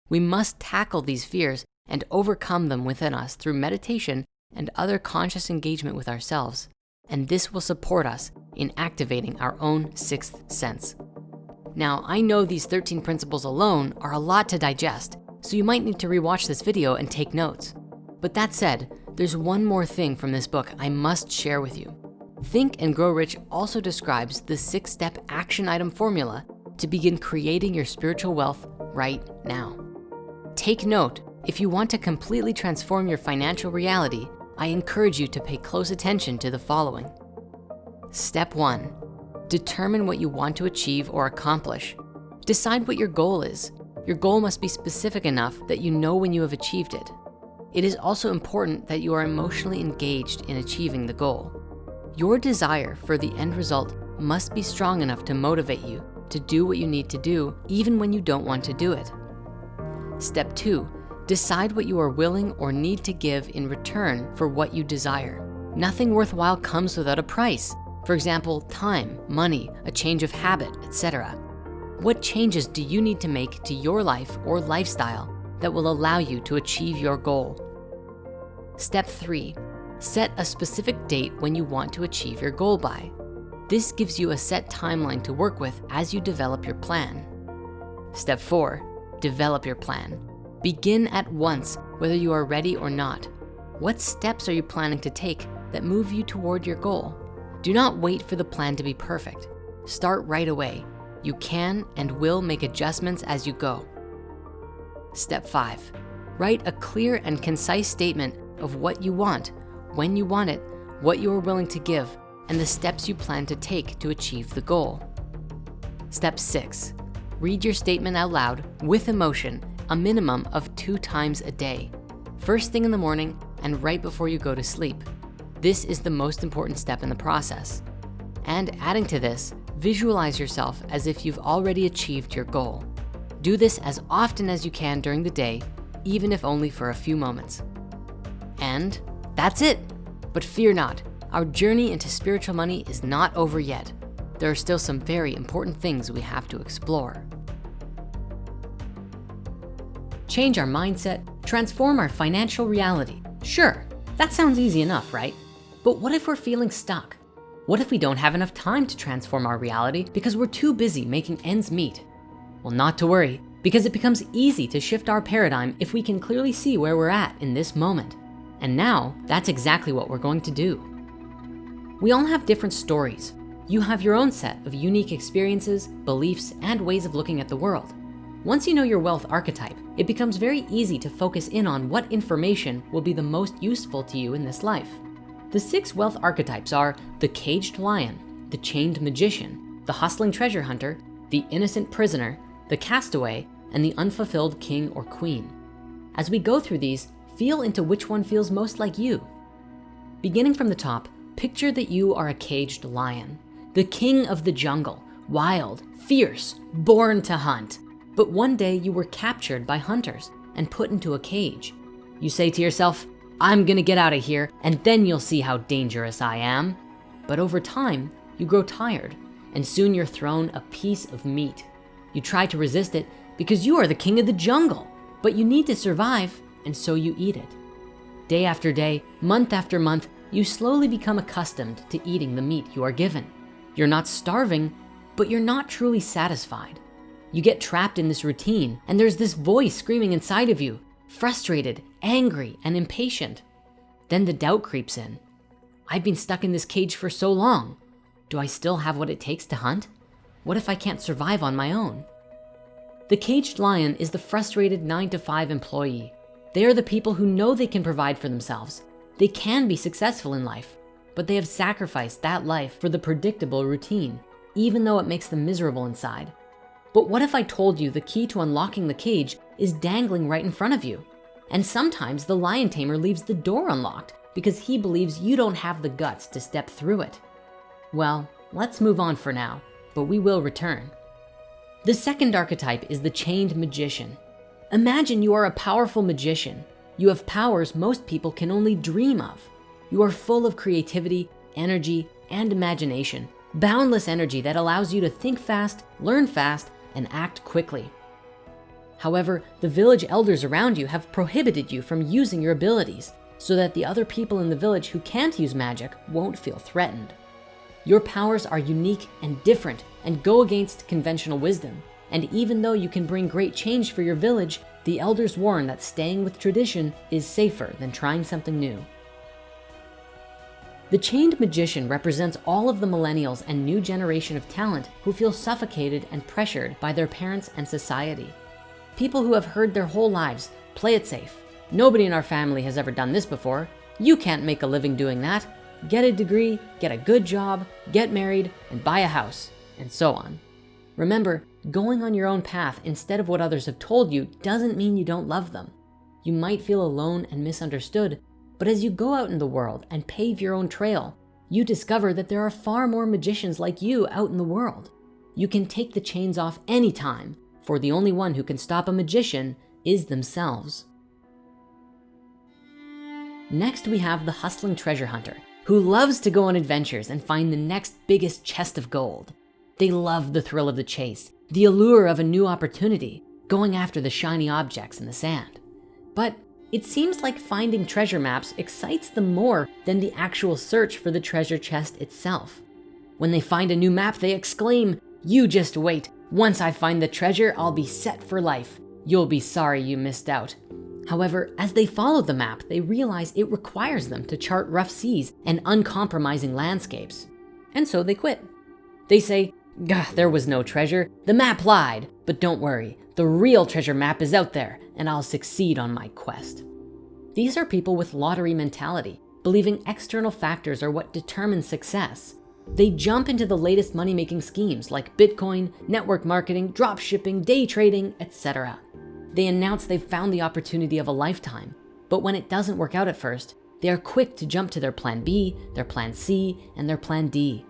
We must tackle these fears and overcome them within us through meditation and other conscious engagement with ourselves. And this will support us in activating our own sixth sense. Now, I know these 13 principles alone are a lot to digest, so you might need to rewatch this video and take notes. But that said, there's one more thing from this book I must share with you. Think and Grow Rich also describes the six step action item formula to begin creating your spiritual wealth right now. Take note, if you want to completely transform your financial reality, I encourage you to pay close attention to the following. Step one, determine what you want to achieve or accomplish. Decide what your goal is. Your goal must be specific enough that you know when you have achieved it. It is also important that you are emotionally engaged in achieving the goal. Your desire for the end result must be strong enough to motivate you to do what you need to do, even when you don't want to do it. Step two, decide what you are willing or need to give in return for what you desire. Nothing worthwhile comes without a price. For example, time, money, a change of habit, etc. What changes do you need to make to your life or lifestyle that will allow you to achieve your goal? Step three, set a specific date when you want to achieve your goal by. This gives you a set timeline to work with as you develop your plan. Step four, develop your plan. Begin at once, whether you are ready or not. What steps are you planning to take that move you toward your goal? Do not wait for the plan to be perfect. Start right away. You can and will make adjustments as you go. Step five, write a clear and concise statement of what you want, when you want it, what you are willing to give, and the steps you plan to take to achieve the goal. Step six, read your statement out loud with emotion a minimum of two times a day. First thing in the morning and right before you go to sleep. This is the most important step in the process. And adding to this, visualize yourself as if you've already achieved your goal. Do this as often as you can during the day, even if only for a few moments. And that's it. But fear not, our journey into spiritual money is not over yet. There are still some very important things we have to explore. Change our mindset, transform our financial reality. Sure, that sounds easy enough, right? But what if we're feeling stuck? What if we don't have enough time to transform our reality because we're too busy making ends meet? Well, not to worry, because it becomes easy to shift our paradigm if we can clearly see where we're at in this moment. And now that's exactly what we're going to do. We all have different stories. You have your own set of unique experiences, beliefs, and ways of looking at the world. Once you know your wealth archetype, it becomes very easy to focus in on what information will be the most useful to you in this life. The six wealth archetypes are the caged lion, the chained magician, the hustling treasure hunter, the innocent prisoner, the castaway, and the unfulfilled king or queen. As we go through these, feel into which one feels most like you. Beginning from the top, Picture that you are a caged lion, the king of the jungle, wild, fierce, born to hunt. But one day you were captured by hunters and put into a cage. You say to yourself, I'm gonna get out of here and then you'll see how dangerous I am. But over time, you grow tired and soon you're thrown a piece of meat. You try to resist it because you are the king of the jungle, but you need to survive and so you eat it. Day after day, month after month, you slowly become accustomed to eating the meat you are given. You're not starving, but you're not truly satisfied. You get trapped in this routine and there's this voice screaming inside of you, frustrated, angry, and impatient. Then the doubt creeps in. I've been stuck in this cage for so long. Do I still have what it takes to hunt? What if I can't survive on my own? The caged lion is the frustrated nine to five employee. They are the people who know they can provide for themselves. They can be successful in life, but they have sacrificed that life for the predictable routine, even though it makes them miserable inside. But what if I told you the key to unlocking the cage is dangling right in front of you? And sometimes the lion tamer leaves the door unlocked because he believes you don't have the guts to step through it. Well, let's move on for now, but we will return. The second archetype is the chained magician. Imagine you are a powerful magician. You have powers most people can only dream of. You are full of creativity, energy, and imagination, boundless energy that allows you to think fast, learn fast, and act quickly. However, the village elders around you have prohibited you from using your abilities so that the other people in the village who can't use magic won't feel threatened. Your powers are unique and different and go against conventional wisdom. And even though you can bring great change for your village, the elders warn that staying with tradition is safer than trying something new. The chained magician represents all of the millennials and new generation of talent who feel suffocated and pressured by their parents and society. People who have heard their whole lives, play it safe. Nobody in our family has ever done this before. You can't make a living doing that. Get a degree, get a good job, get married, and buy a house, and so on. Remember, going on your own path instead of what others have told you doesn't mean you don't love them. You might feel alone and misunderstood, but as you go out in the world and pave your own trail, you discover that there are far more magicians like you out in the world. You can take the chains off anytime, for the only one who can stop a magician is themselves. Next, we have the hustling treasure hunter who loves to go on adventures and find the next biggest chest of gold. They love the thrill of the chase, the allure of a new opportunity, going after the shiny objects in the sand. But it seems like finding treasure maps excites them more than the actual search for the treasure chest itself. When they find a new map, they exclaim, you just wait. Once I find the treasure, I'll be set for life. You'll be sorry you missed out. However, as they follow the map, they realize it requires them to chart rough seas and uncompromising landscapes. And so they quit. They say, there was no treasure. The map lied, but don't worry. The real treasure map is out there and I'll succeed on my quest. These are people with lottery mentality, believing external factors are what determine success. They jump into the latest money-making schemes like Bitcoin, network marketing, drop shipping, day trading, etc. They announce they've found the opportunity of a lifetime, but when it doesn't work out at first, they are quick to jump to their plan B, their plan C, and their plan D.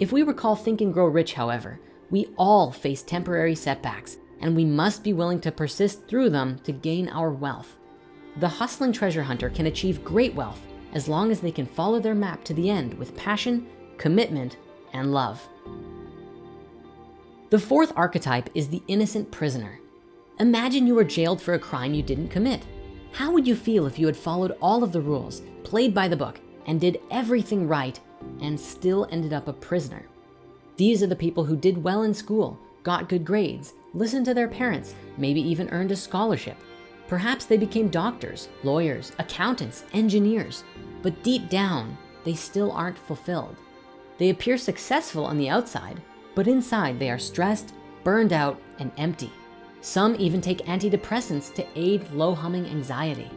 If we recall Think and Grow Rich, however, we all face temporary setbacks and we must be willing to persist through them to gain our wealth. The hustling treasure hunter can achieve great wealth as long as they can follow their map to the end with passion, commitment, and love. The fourth archetype is the innocent prisoner. Imagine you were jailed for a crime you didn't commit. How would you feel if you had followed all of the rules, played by the book, and did everything right, and still ended up a prisoner? These are the people who did well in school, got good grades, listened to their parents, maybe even earned a scholarship. Perhaps they became doctors, lawyers, accountants, engineers, but deep down, they still aren't fulfilled. They appear successful on the outside, but inside they are stressed, burned out, and empty. Some even take antidepressants to aid low humming anxiety.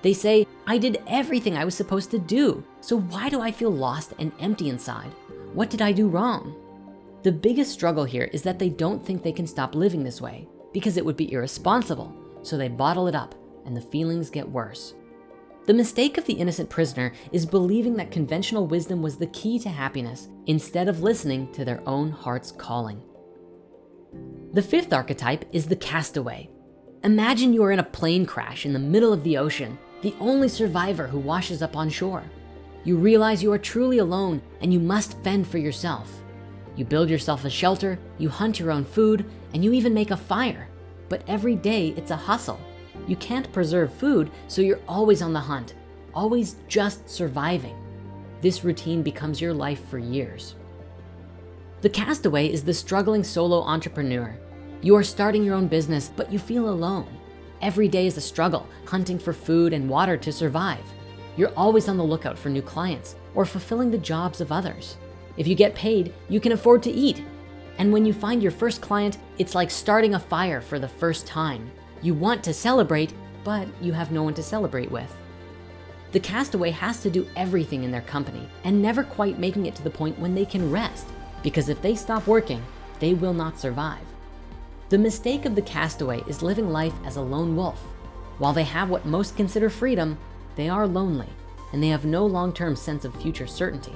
They say, I did everything I was supposed to do. So why do I feel lost and empty inside? What did I do wrong? The biggest struggle here is that they don't think they can stop living this way because it would be irresponsible. So they bottle it up and the feelings get worse. The mistake of the innocent prisoner is believing that conventional wisdom was the key to happiness instead of listening to their own heart's calling. The fifth archetype is the castaway. Imagine you are in a plane crash in the middle of the ocean, the only survivor who washes up on shore. You realize you are truly alone and you must fend for yourself. You build yourself a shelter, you hunt your own food, and you even make a fire. But every day it's a hustle. You can't preserve food, so you're always on the hunt, always just surviving. This routine becomes your life for years. The castaway is the struggling solo entrepreneur. You are starting your own business, but you feel alone. Every day is a struggle, hunting for food and water to survive. You're always on the lookout for new clients or fulfilling the jobs of others. If you get paid, you can afford to eat. And when you find your first client, it's like starting a fire for the first time. You want to celebrate, but you have no one to celebrate with. The castaway has to do everything in their company and never quite making it to the point when they can rest because if they stop working, they will not survive. The mistake of the castaway is living life as a lone wolf. While they have what most consider freedom, they are lonely and they have no long-term sense of future certainty.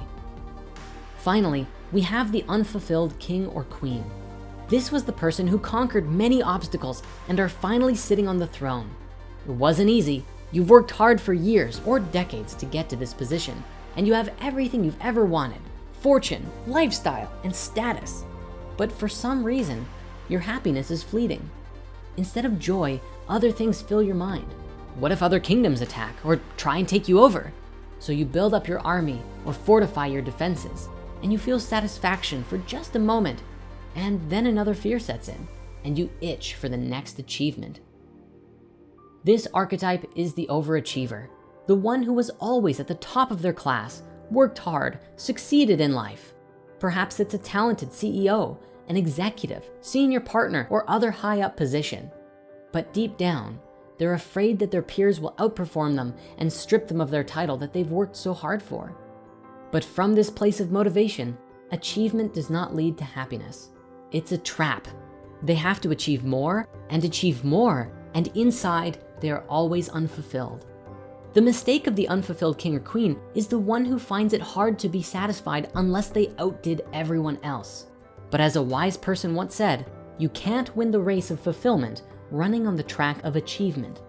Finally, we have the unfulfilled king or queen. This was the person who conquered many obstacles and are finally sitting on the throne. It wasn't easy, You've worked hard for years or decades to get to this position, and you have everything you've ever wanted, fortune, lifestyle, and status. But for some reason, your happiness is fleeting. Instead of joy, other things fill your mind. What if other kingdoms attack or try and take you over? So you build up your army or fortify your defenses, and you feel satisfaction for just a moment, and then another fear sets in, and you itch for the next achievement. This archetype is the overachiever, the one who was always at the top of their class, worked hard, succeeded in life. Perhaps it's a talented CEO, an executive, senior partner, or other high up position. But deep down, they're afraid that their peers will outperform them and strip them of their title that they've worked so hard for. But from this place of motivation, achievement does not lead to happiness. It's a trap. They have to achieve more and achieve more, and inside they are always unfulfilled. The mistake of the unfulfilled king or queen is the one who finds it hard to be satisfied unless they outdid everyone else. But as a wise person once said, you can't win the race of fulfillment running on the track of achievement.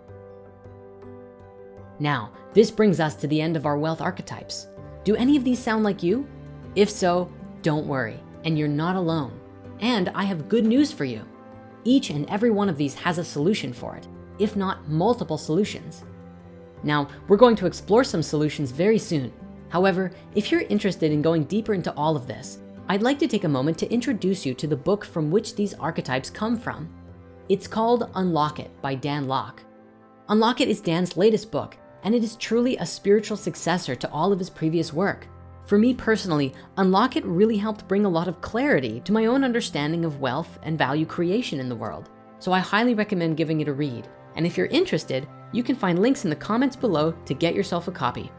Now, this brings us to the end of our wealth archetypes. Do any of these sound like you? If so, don't worry, and you're not alone. And I have good news for you. Each and every one of these has a solution for it if not multiple solutions. Now, we're going to explore some solutions very soon. However, if you're interested in going deeper into all of this, I'd like to take a moment to introduce you to the book from which these archetypes come from. It's called Unlock It by Dan Lok. Unlock It is Dan's latest book, and it is truly a spiritual successor to all of his previous work. For me personally, Unlock It really helped bring a lot of clarity to my own understanding of wealth and value creation in the world. So I highly recommend giving it a read. And if you're interested, you can find links in the comments below to get yourself a copy.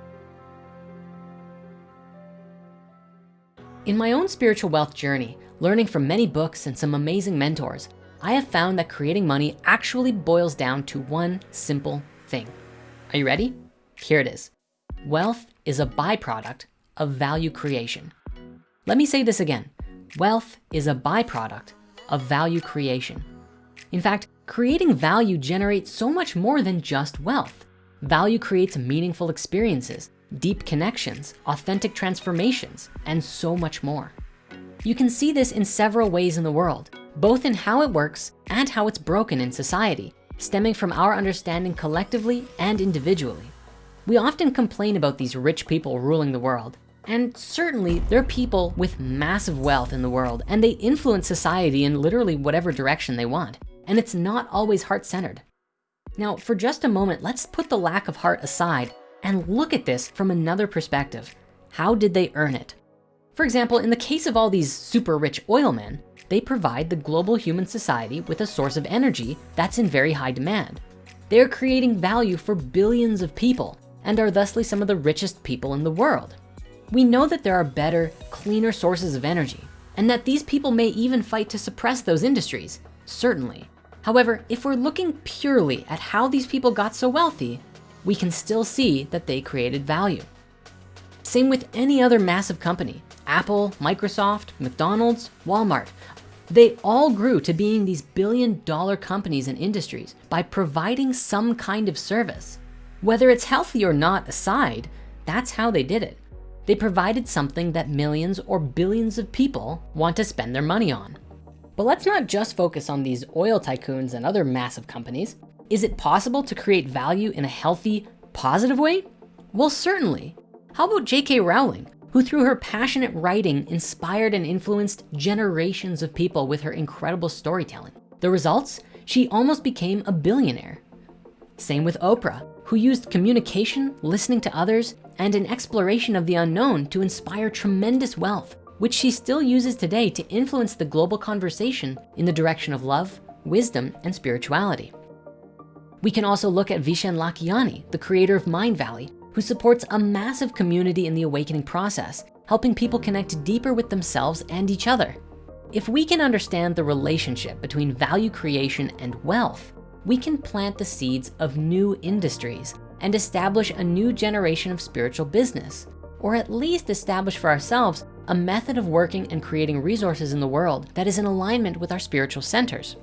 In my own spiritual wealth journey, learning from many books and some amazing mentors, I have found that creating money actually boils down to one simple thing. Are you ready? Here it is. Wealth is a byproduct of value creation. Let me say this again. Wealth is a byproduct of value creation. In fact, creating value generates so much more than just wealth. Value creates meaningful experiences, deep connections, authentic transformations, and so much more. You can see this in several ways in the world, both in how it works and how it's broken in society, stemming from our understanding collectively and individually. We often complain about these rich people ruling the world, and certainly there are people with massive wealth in the world and they influence society in literally whatever direction they want and it's not always heart-centered. Now, for just a moment, let's put the lack of heart aside and look at this from another perspective. How did they earn it? For example, in the case of all these super rich oil men, they provide the global human society with a source of energy that's in very high demand. They're creating value for billions of people and are thusly some of the richest people in the world. We know that there are better, cleaner sources of energy and that these people may even fight to suppress those industries, certainly. However, if we're looking purely at how these people got so wealthy, we can still see that they created value. Same with any other massive company, Apple, Microsoft, McDonald's, Walmart. They all grew to being these billion dollar companies and industries by providing some kind of service. Whether it's healthy or not aside, that's how they did it. They provided something that millions or billions of people want to spend their money on. But let's not just focus on these oil tycoons and other massive companies. Is it possible to create value in a healthy, positive way? Well, certainly. How about J.K. Rowling, who through her passionate writing inspired and influenced generations of people with her incredible storytelling. The results? She almost became a billionaire. Same with Oprah, who used communication, listening to others, and an exploration of the unknown to inspire tremendous wealth, which she still uses today to influence the global conversation in the direction of love, wisdom, and spirituality. We can also look at Vishen Lakhiani, the creator of Mindvalley, who supports a massive community in the awakening process, helping people connect deeper with themselves and each other. If we can understand the relationship between value creation and wealth, we can plant the seeds of new industries and establish a new generation of spiritual business, or at least establish for ourselves a method of working and creating resources in the world that is in alignment with our spiritual centers.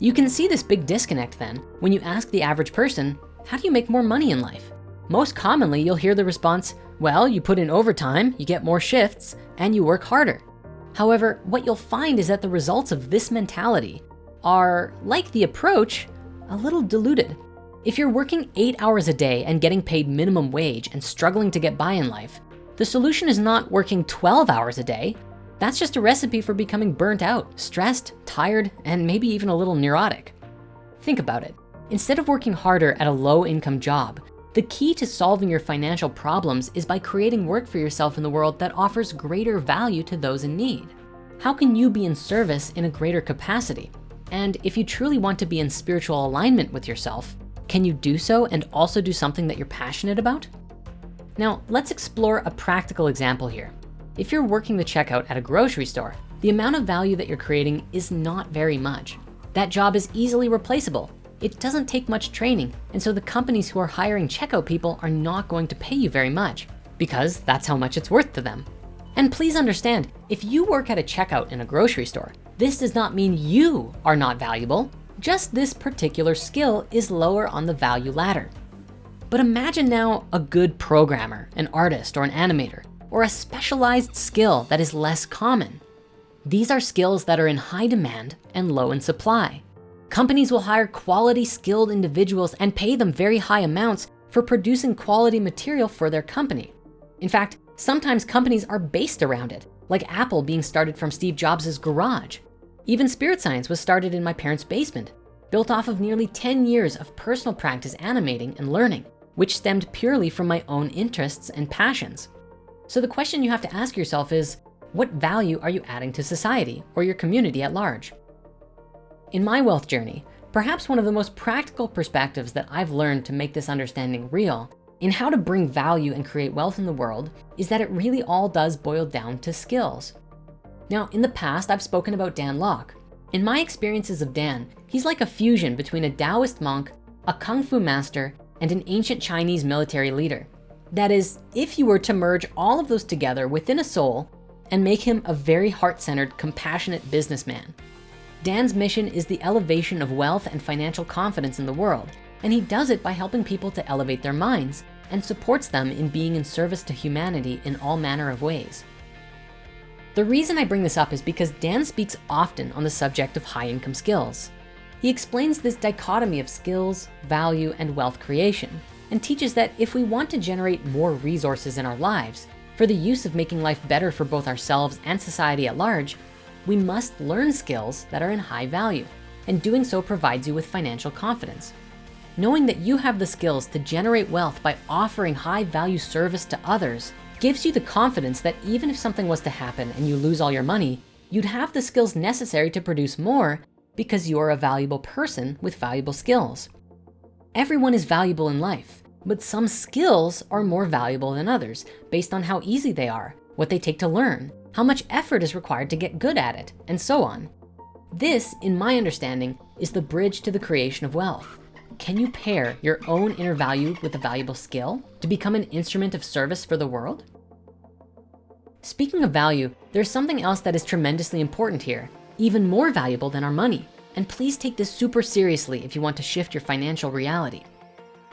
You can see this big disconnect then when you ask the average person, how do you make more money in life? Most commonly, you'll hear the response, well, you put in overtime, you get more shifts, and you work harder. However, what you'll find is that the results of this mentality are, like the approach, a little diluted. If you're working eight hours a day and getting paid minimum wage and struggling to get by in life, the solution is not working 12 hours a day. That's just a recipe for becoming burnt out, stressed, tired, and maybe even a little neurotic. Think about it. Instead of working harder at a low income job, the key to solving your financial problems is by creating work for yourself in the world that offers greater value to those in need. How can you be in service in a greater capacity? And if you truly want to be in spiritual alignment with yourself, can you do so and also do something that you're passionate about? Now, let's explore a practical example here. If you're working the checkout at a grocery store, the amount of value that you're creating is not very much. That job is easily replaceable it doesn't take much training. And so the companies who are hiring checkout people are not going to pay you very much because that's how much it's worth to them. And please understand, if you work at a checkout in a grocery store, this does not mean you are not valuable. Just this particular skill is lower on the value ladder. But imagine now a good programmer, an artist or an animator, or a specialized skill that is less common. These are skills that are in high demand and low in supply. Companies will hire quality skilled individuals and pay them very high amounts for producing quality material for their company. In fact, sometimes companies are based around it, like Apple being started from Steve Jobs' garage. Even Spirit Science was started in my parents' basement, built off of nearly 10 years of personal practice animating and learning, which stemmed purely from my own interests and passions. So the question you have to ask yourself is, what value are you adding to society or your community at large? In my wealth journey, perhaps one of the most practical perspectives that I've learned to make this understanding real in how to bring value and create wealth in the world is that it really all does boil down to skills. Now, in the past, I've spoken about Dan Lok. In my experiences of Dan, he's like a fusion between a Taoist monk, a Kung Fu master, and an ancient Chinese military leader. That is, if you were to merge all of those together within a soul and make him a very heart-centered, compassionate businessman. Dan's mission is the elevation of wealth and financial confidence in the world, and he does it by helping people to elevate their minds and supports them in being in service to humanity in all manner of ways. The reason I bring this up is because Dan speaks often on the subject of high income skills. He explains this dichotomy of skills, value, and wealth creation, and teaches that if we want to generate more resources in our lives for the use of making life better for both ourselves and society at large, we must learn skills that are in high value and doing so provides you with financial confidence. Knowing that you have the skills to generate wealth by offering high value service to others gives you the confidence that even if something was to happen and you lose all your money, you'd have the skills necessary to produce more because you're a valuable person with valuable skills. Everyone is valuable in life, but some skills are more valuable than others based on how easy they are, what they take to learn, how much effort is required to get good at it, and so on. This, in my understanding, is the bridge to the creation of wealth. Can you pair your own inner value with a valuable skill to become an instrument of service for the world? Speaking of value, there's something else that is tremendously important here, even more valuable than our money. And please take this super seriously if you want to shift your financial reality.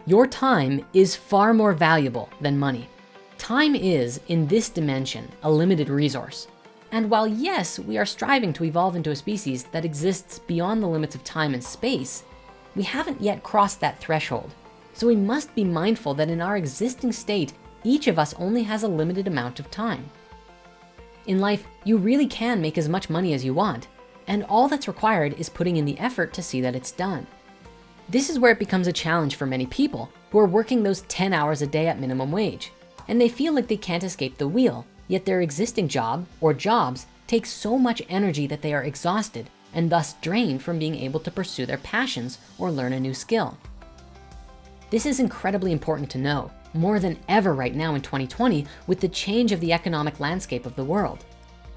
Your time is far more valuable than money. Time is, in this dimension, a limited resource. And while yes, we are striving to evolve into a species that exists beyond the limits of time and space, we haven't yet crossed that threshold. So we must be mindful that in our existing state, each of us only has a limited amount of time. In life, you really can make as much money as you want, and all that's required is putting in the effort to see that it's done. This is where it becomes a challenge for many people who are working those 10 hours a day at minimum wage. And they feel like they can't escape the wheel, yet their existing job or jobs take so much energy that they are exhausted and thus drained from being able to pursue their passions or learn a new skill. This is incredibly important to know more than ever right now in 2020 with the change of the economic landscape of the world.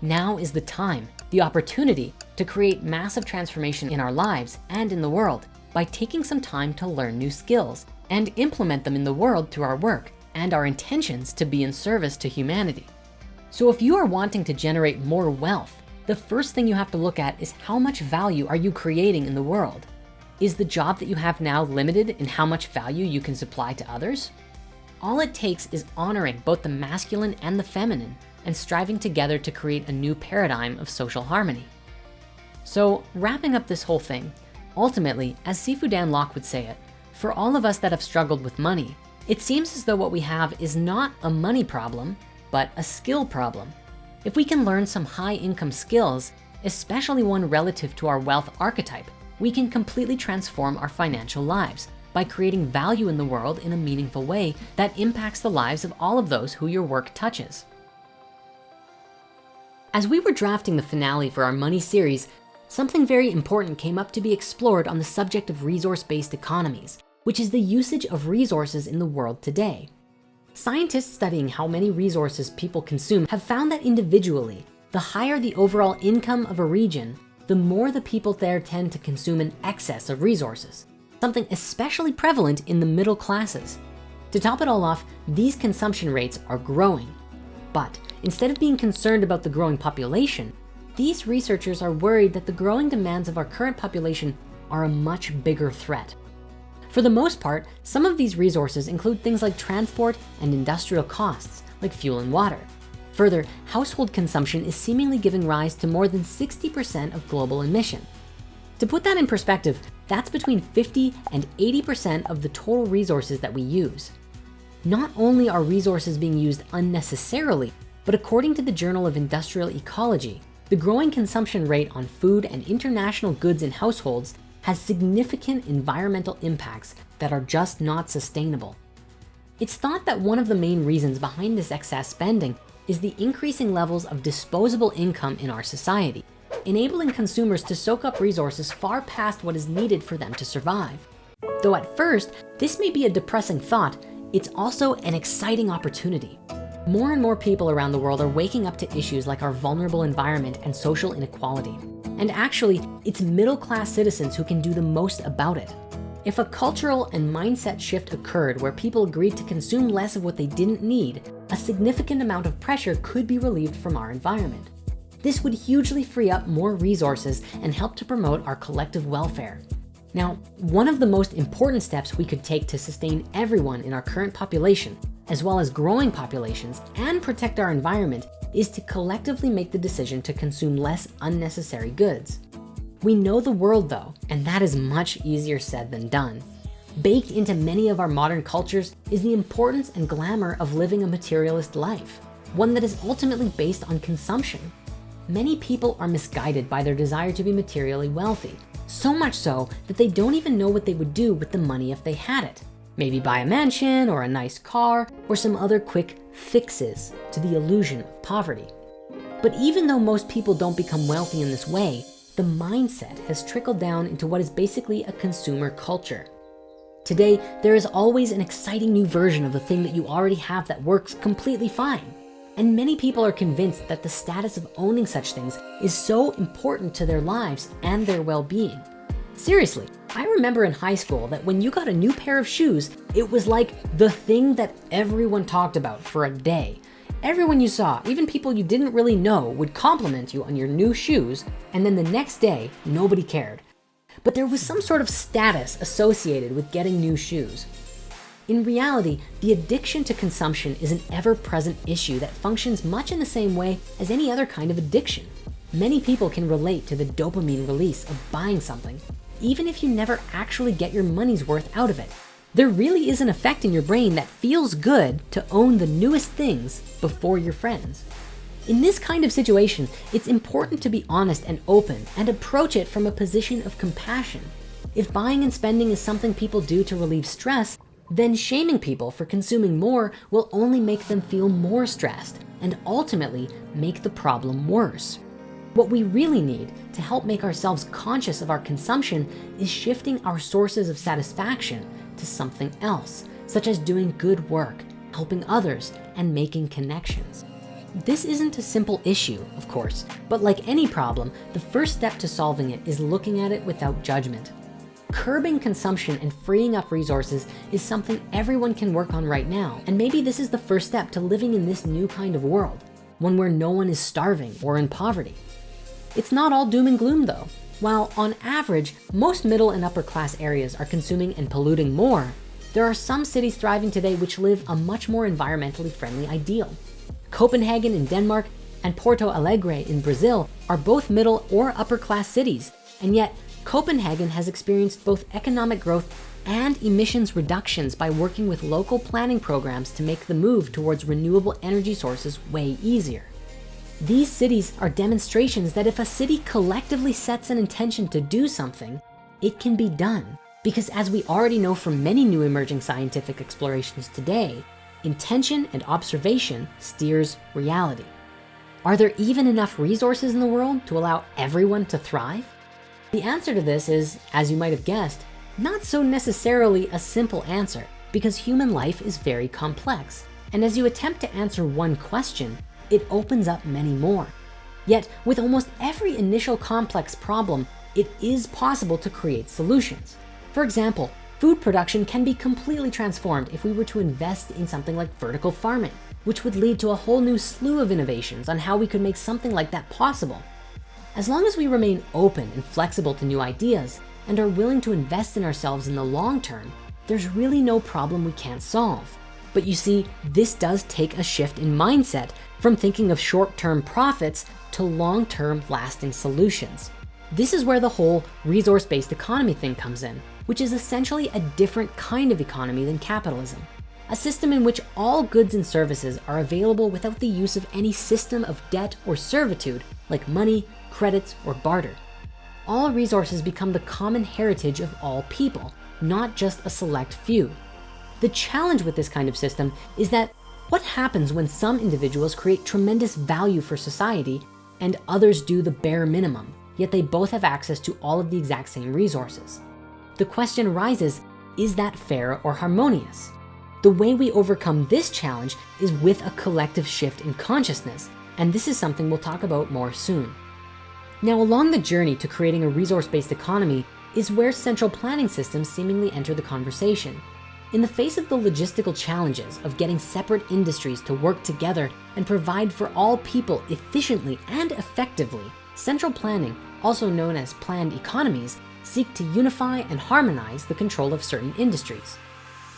Now is the time, the opportunity to create massive transformation in our lives and in the world by taking some time to learn new skills and implement them in the world through our work and our intentions to be in service to humanity. So if you are wanting to generate more wealth, the first thing you have to look at is how much value are you creating in the world? Is the job that you have now limited in how much value you can supply to others? All it takes is honoring both the masculine and the feminine and striving together to create a new paradigm of social harmony. So wrapping up this whole thing, ultimately, as Sifu Dan Lok would say it, for all of us that have struggled with money, it seems as though what we have is not a money problem, but a skill problem. If we can learn some high income skills, especially one relative to our wealth archetype, we can completely transform our financial lives by creating value in the world in a meaningful way that impacts the lives of all of those who your work touches. As we were drafting the finale for our money series, something very important came up to be explored on the subject of resource-based economies, which is the usage of resources in the world today. Scientists studying how many resources people consume have found that individually, the higher the overall income of a region, the more the people there tend to consume an excess of resources, something especially prevalent in the middle classes. To top it all off, these consumption rates are growing. But instead of being concerned about the growing population, these researchers are worried that the growing demands of our current population are a much bigger threat. For the most part, some of these resources include things like transport and industrial costs, like fuel and water. Further, household consumption is seemingly giving rise to more than 60% of global emission. To put that in perspective, that's between 50 and 80% of the total resources that we use. Not only are resources being used unnecessarily, but according to the Journal of Industrial Ecology, the growing consumption rate on food and international goods in households has significant environmental impacts that are just not sustainable. It's thought that one of the main reasons behind this excess spending is the increasing levels of disposable income in our society, enabling consumers to soak up resources far past what is needed for them to survive. Though at first, this may be a depressing thought, it's also an exciting opportunity. More and more people around the world are waking up to issues like our vulnerable environment and social inequality. And actually, it's middle-class citizens who can do the most about it. If a cultural and mindset shift occurred where people agreed to consume less of what they didn't need, a significant amount of pressure could be relieved from our environment. This would hugely free up more resources and help to promote our collective welfare. Now, one of the most important steps we could take to sustain everyone in our current population as well as growing populations and protect our environment is to collectively make the decision to consume less unnecessary goods. We know the world though, and that is much easier said than done. Baked into many of our modern cultures is the importance and glamour of living a materialist life, one that is ultimately based on consumption. Many people are misguided by their desire to be materially wealthy, so much so that they don't even know what they would do with the money if they had it. Maybe buy a mansion or a nice car or some other quick fixes to the illusion of poverty. But even though most people don't become wealthy in this way, the mindset has trickled down into what is basically a consumer culture. Today, there is always an exciting new version of the thing that you already have that works completely fine. And many people are convinced that the status of owning such things is so important to their lives and their well-being. Seriously, I remember in high school that when you got a new pair of shoes, it was like the thing that everyone talked about for a day. Everyone you saw, even people you didn't really know would compliment you on your new shoes. And then the next day, nobody cared. But there was some sort of status associated with getting new shoes. In reality, the addiction to consumption is an ever-present issue that functions much in the same way as any other kind of addiction. Many people can relate to the dopamine release of buying something even if you never actually get your money's worth out of it. There really is an effect in your brain that feels good to own the newest things before your friends. In this kind of situation, it's important to be honest and open and approach it from a position of compassion. If buying and spending is something people do to relieve stress, then shaming people for consuming more will only make them feel more stressed and ultimately make the problem worse. What we really need to help make ourselves conscious of our consumption is shifting our sources of satisfaction to something else, such as doing good work, helping others, and making connections. This isn't a simple issue, of course, but like any problem, the first step to solving it is looking at it without judgment. Curbing consumption and freeing up resources is something everyone can work on right now. And maybe this is the first step to living in this new kind of world, one where no one is starving or in poverty. It's not all doom and gloom though. While on average, most middle and upper class areas are consuming and polluting more, there are some cities thriving today which live a much more environmentally friendly ideal. Copenhagen in Denmark and Porto Alegre in Brazil are both middle or upper class cities. And yet Copenhagen has experienced both economic growth and emissions reductions by working with local planning programs to make the move towards renewable energy sources way easier. These cities are demonstrations that if a city collectively sets an intention to do something, it can be done. Because as we already know from many new emerging scientific explorations today, intention and observation steers reality. Are there even enough resources in the world to allow everyone to thrive? The answer to this is, as you might have guessed, not so necessarily a simple answer because human life is very complex. And as you attempt to answer one question, it opens up many more. Yet with almost every initial complex problem, it is possible to create solutions. For example, food production can be completely transformed if we were to invest in something like vertical farming, which would lead to a whole new slew of innovations on how we could make something like that possible. As long as we remain open and flexible to new ideas and are willing to invest in ourselves in the long term, there's really no problem we can't solve. But you see, this does take a shift in mindset from thinking of short-term profits to long-term lasting solutions. This is where the whole resource-based economy thing comes in, which is essentially a different kind of economy than capitalism. A system in which all goods and services are available without the use of any system of debt or servitude like money, credits, or barter. All resources become the common heritage of all people, not just a select few. The challenge with this kind of system is that what happens when some individuals create tremendous value for society and others do the bare minimum, yet they both have access to all of the exact same resources? The question arises, is that fair or harmonious? The way we overcome this challenge is with a collective shift in consciousness. And this is something we'll talk about more soon. Now along the journey to creating a resource-based economy is where central planning systems seemingly enter the conversation. In the face of the logistical challenges of getting separate industries to work together and provide for all people efficiently and effectively, central planning, also known as planned economies, seek to unify and harmonize the control of certain industries.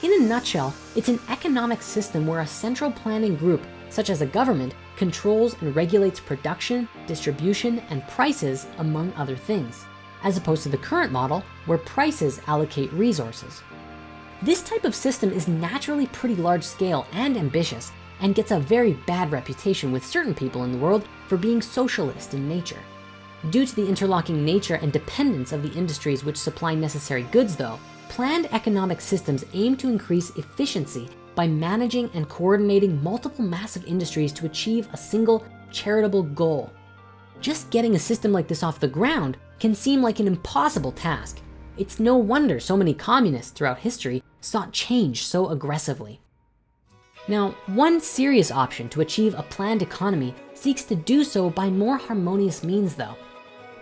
In a nutshell, it's an economic system where a central planning group, such as a government, controls and regulates production, distribution, and prices, among other things, as opposed to the current model where prices allocate resources. This type of system is naturally pretty large scale and ambitious and gets a very bad reputation with certain people in the world for being socialist in nature. Due to the interlocking nature and dependence of the industries which supply necessary goods though, planned economic systems aim to increase efficiency by managing and coordinating multiple massive industries to achieve a single charitable goal. Just getting a system like this off the ground can seem like an impossible task. It's no wonder so many communists throughout history sought change so aggressively. Now, one serious option to achieve a planned economy seeks to do so by more harmonious means though.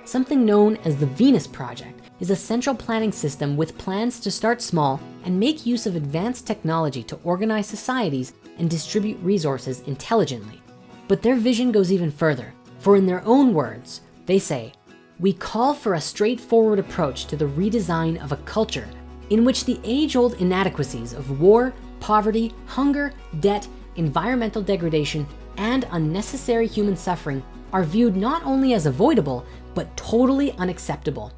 Something known as the Venus Project is a central planning system with plans to start small and make use of advanced technology to organize societies and distribute resources intelligently. But their vision goes even further, for in their own words, they say, we call for a straightforward approach to the redesign of a culture in which the age-old inadequacies of war, poverty, hunger, debt, environmental degradation, and unnecessary human suffering are viewed not only as avoidable, but totally unacceptable.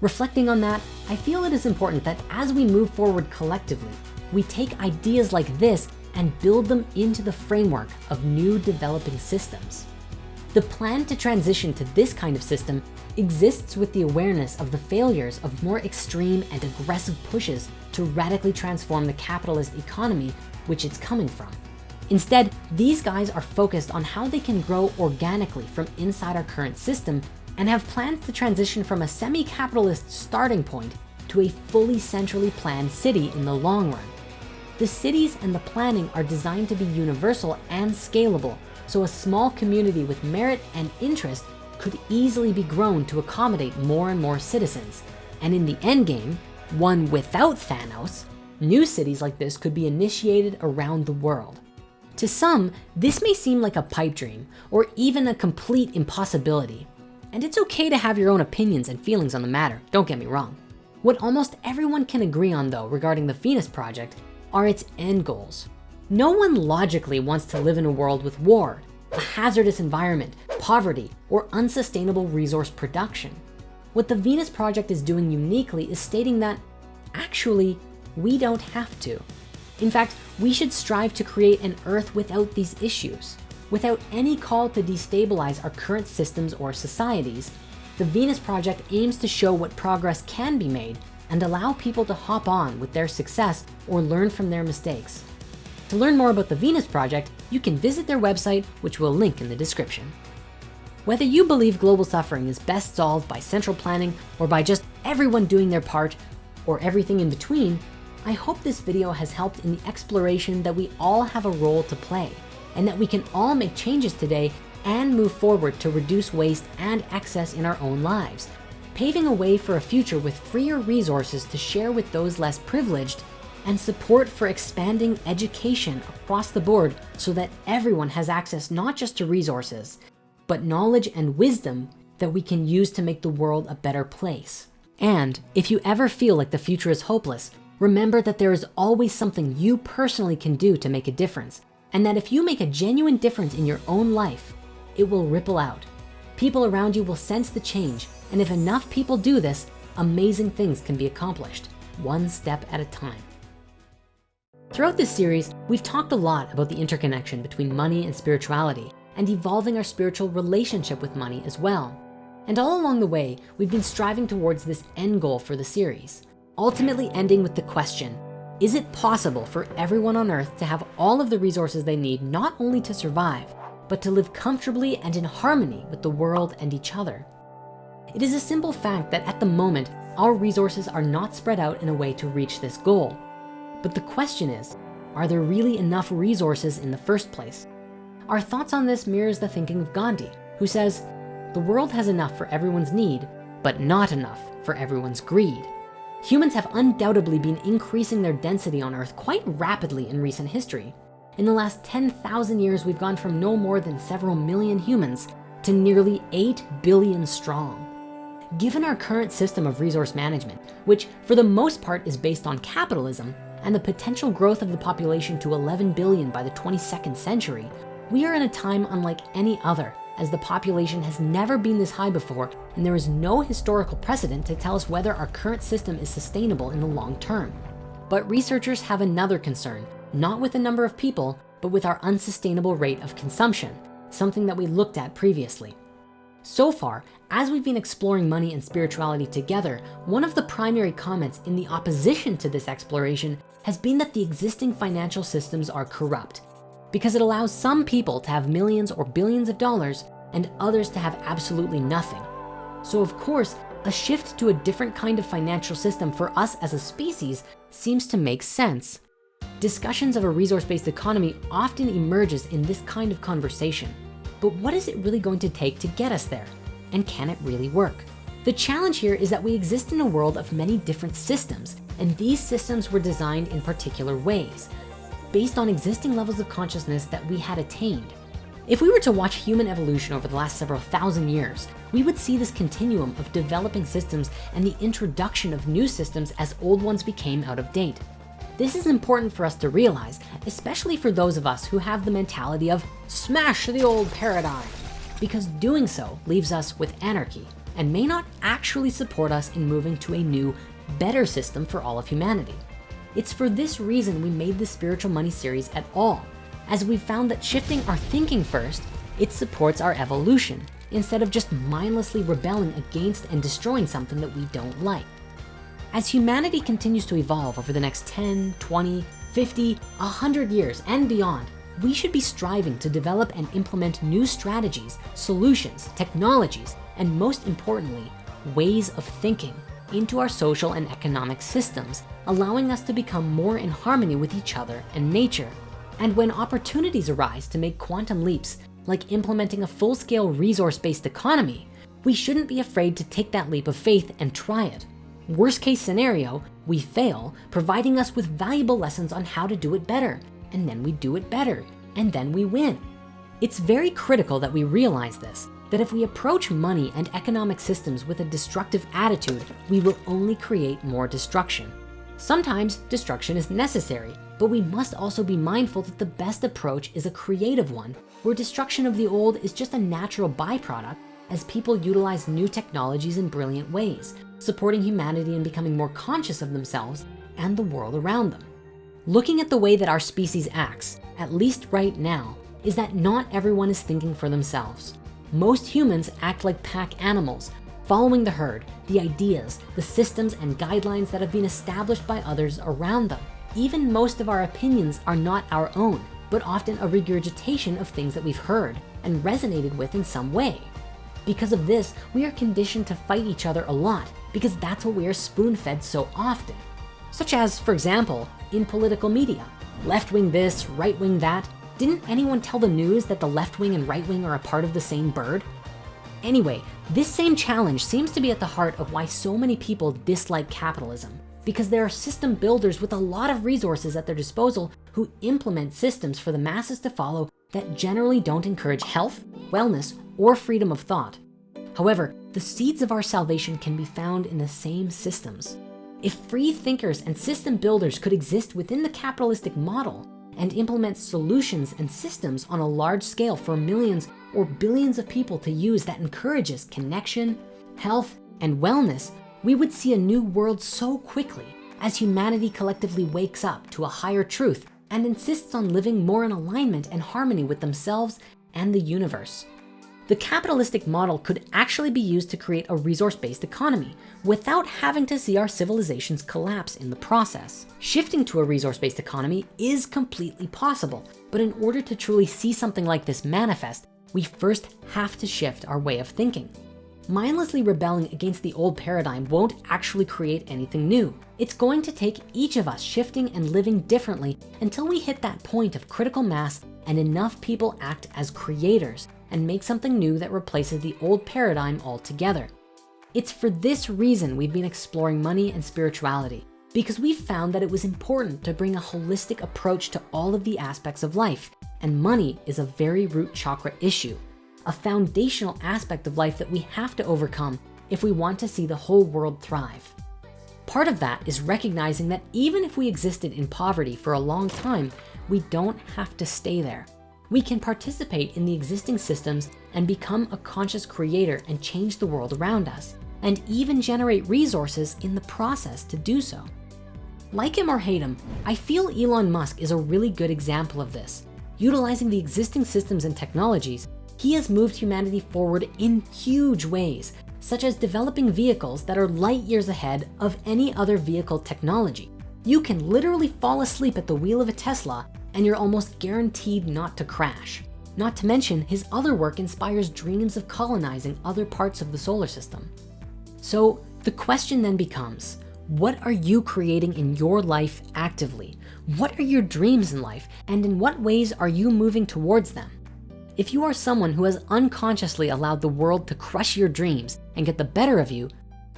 Reflecting on that, I feel it is important that as we move forward collectively, we take ideas like this and build them into the framework of new developing systems. The plan to transition to this kind of system exists with the awareness of the failures of more extreme and aggressive pushes to radically transform the capitalist economy which it's coming from. Instead, these guys are focused on how they can grow organically from inside our current system and have plans to transition from a semi-capitalist starting point to a fully centrally planned city in the long run. The cities and the planning are designed to be universal and scalable, so a small community with merit and interest could easily be grown to accommodate more and more citizens. And in the end game, one without Thanos, new cities like this could be initiated around the world. To some, this may seem like a pipe dream or even a complete impossibility. And it's okay to have your own opinions and feelings on the matter, don't get me wrong. What almost everyone can agree on though regarding the Venus Project are its end goals. No one logically wants to live in a world with war, a hazardous environment, poverty, or unsustainable resource production. What the Venus Project is doing uniquely is stating that actually, we don't have to. In fact, we should strive to create an earth without these issues. Without any call to destabilize our current systems or societies, the Venus Project aims to show what progress can be made and allow people to hop on with their success or learn from their mistakes. To learn more about the Venus Project, you can visit their website, which we'll link in the description. Whether you believe global suffering is best solved by central planning or by just everyone doing their part or everything in between, I hope this video has helped in the exploration that we all have a role to play and that we can all make changes today and move forward to reduce waste and excess in our own lives, paving a way for a future with freer resources to share with those less privileged and support for expanding education across the board so that everyone has access not just to resources, but knowledge and wisdom that we can use to make the world a better place. And if you ever feel like the future is hopeless, remember that there is always something you personally can do to make a difference. And that if you make a genuine difference in your own life, it will ripple out. People around you will sense the change. And if enough people do this, amazing things can be accomplished, one step at a time. Throughout this series, we've talked a lot about the interconnection between money and spirituality and evolving our spiritual relationship with money as well. And all along the way, we've been striving towards this end goal for the series, ultimately ending with the question, is it possible for everyone on earth to have all of the resources they need, not only to survive, but to live comfortably and in harmony with the world and each other. It is a simple fact that at the moment, our resources are not spread out in a way to reach this goal. But the question is, are there really enough resources in the first place? Our thoughts on this mirrors the thinking of Gandhi, who says, the world has enough for everyone's need, but not enough for everyone's greed. Humans have undoubtedly been increasing their density on earth quite rapidly in recent history. In the last 10,000 years, we've gone from no more than several million humans to nearly 8 billion strong. Given our current system of resource management, which for the most part is based on capitalism and the potential growth of the population to 11 billion by the 22nd century, we are in a time unlike any other as the population has never been this high before and there is no historical precedent to tell us whether our current system is sustainable in the long term. But researchers have another concern not with the number of people, but with our unsustainable rate of consumption, something that we looked at previously. So far, as we've been exploring money and spirituality together, one of the primary comments in the opposition to this exploration has been that the existing financial systems are corrupt because it allows some people to have millions or billions of dollars and others to have absolutely nothing. So of course, a shift to a different kind of financial system for us as a species seems to make sense. Discussions of a resource-based economy often emerges in this kind of conversation. But what is it really going to take to get us there? And can it really work? The challenge here is that we exist in a world of many different systems, and these systems were designed in particular ways, based on existing levels of consciousness that we had attained. If we were to watch human evolution over the last several thousand years, we would see this continuum of developing systems and the introduction of new systems as old ones became out of date. This is important for us to realize, especially for those of us who have the mentality of smash the old paradigm, because doing so leaves us with anarchy and may not actually support us in moving to a new, better system for all of humanity. It's for this reason we made the Spiritual Money series at all, as we found that shifting our thinking first It supports our evolution instead of just mindlessly rebelling against and destroying something that we don't like. As humanity continues to evolve over the next 10, 20, 50, 100 years and beyond, we should be striving to develop and implement new strategies, solutions, technologies, and most importantly, ways of thinking into our social and economic systems, allowing us to become more in harmony with each other and nature. And when opportunities arise to make quantum leaps, like implementing a full-scale resource-based economy, we shouldn't be afraid to take that leap of faith and try it. Worst case scenario, we fail, providing us with valuable lessons on how to do it better, and then we do it better, and then we win. It's very critical that we realize this, that if we approach money and economic systems with a destructive attitude, we will only create more destruction. Sometimes destruction is necessary, but we must also be mindful that the best approach is a creative one, where destruction of the old is just a natural byproduct as people utilize new technologies in brilliant ways, supporting humanity and becoming more conscious of themselves and the world around them. Looking at the way that our species acts, at least right now, is that not everyone is thinking for themselves. Most humans act like pack animals, following the herd, the ideas, the systems and guidelines that have been established by others around them. Even most of our opinions are not our own, but often a regurgitation of things that we've heard and resonated with in some way. Because of this, we are conditioned to fight each other a lot because that's what we are spoon-fed so often. Such as, for example, in political media, left-wing this, right-wing that, didn't anyone tell the news that the left wing and right wing are a part of the same bird? Anyway, this same challenge seems to be at the heart of why so many people dislike capitalism because there are system builders with a lot of resources at their disposal who implement systems for the masses to follow that generally don't encourage health, wellness, or freedom of thought. However, the seeds of our salvation can be found in the same systems. If free thinkers and system builders could exist within the capitalistic model, and implement solutions and systems on a large scale for millions or billions of people to use that encourages connection, health, and wellness, we would see a new world so quickly as humanity collectively wakes up to a higher truth and insists on living more in alignment and harmony with themselves and the universe. The capitalistic model could actually be used to create a resource-based economy without having to see our civilizations collapse in the process. Shifting to a resource-based economy is completely possible, but in order to truly see something like this manifest, we first have to shift our way of thinking. Mindlessly rebelling against the old paradigm won't actually create anything new. It's going to take each of us shifting and living differently until we hit that point of critical mass and enough people act as creators and make something new that replaces the old paradigm altogether. It's for this reason we've been exploring money and spirituality because we found that it was important to bring a holistic approach to all of the aspects of life. And money is a very root chakra issue, a foundational aspect of life that we have to overcome if we want to see the whole world thrive. Part of that is recognizing that even if we existed in poverty for a long time, we don't have to stay there we can participate in the existing systems and become a conscious creator and change the world around us, and even generate resources in the process to do so. Like him or hate him, I feel Elon Musk is a really good example of this. Utilizing the existing systems and technologies, he has moved humanity forward in huge ways, such as developing vehicles that are light years ahead of any other vehicle technology. You can literally fall asleep at the wheel of a Tesla and you're almost guaranteed not to crash. Not to mention his other work inspires dreams of colonizing other parts of the solar system. So the question then becomes, what are you creating in your life actively? What are your dreams in life? And in what ways are you moving towards them? If you are someone who has unconsciously allowed the world to crush your dreams and get the better of you,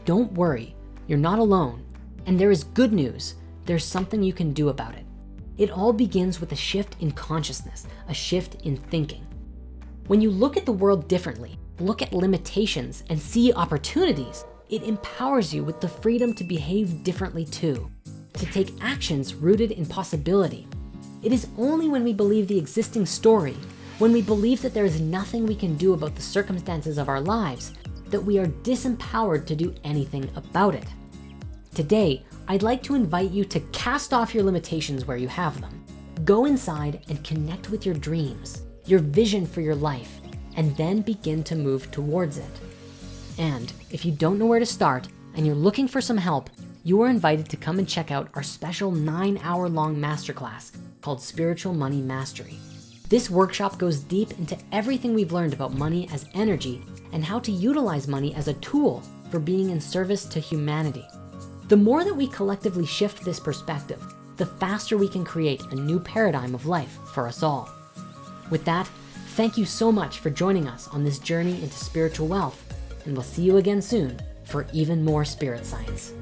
don't worry, you're not alone. And there is good news, there's something you can do about it. It all begins with a shift in consciousness, a shift in thinking. When you look at the world differently, look at limitations and see opportunities, it empowers you with the freedom to behave differently too, to take actions rooted in possibility. It is only when we believe the existing story, when we believe that there is nothing we can do about the circumstances of our lives, that we are disempowered to do anything about it. Today, I'd like to invite you to cast off your limitations where you have them. Go inside and connect with your dreams, your vision for your life, and then begin to move towards it. And if you don't know where to start and you're looking for some help, you are invited to come and check out our special nine hour long masterclass called Spiritual Money Mastery. This workshop goes deep into everything we've learned about money as energy and how to utilize money as a tool for being in service to humanity. The more that we collectively shift this perspective, the faster we can create a new paradigm of life for us all. With that, thank you so much for joining us on this journey into spiritual wealth, and we'll see you again soon for even more spirit science.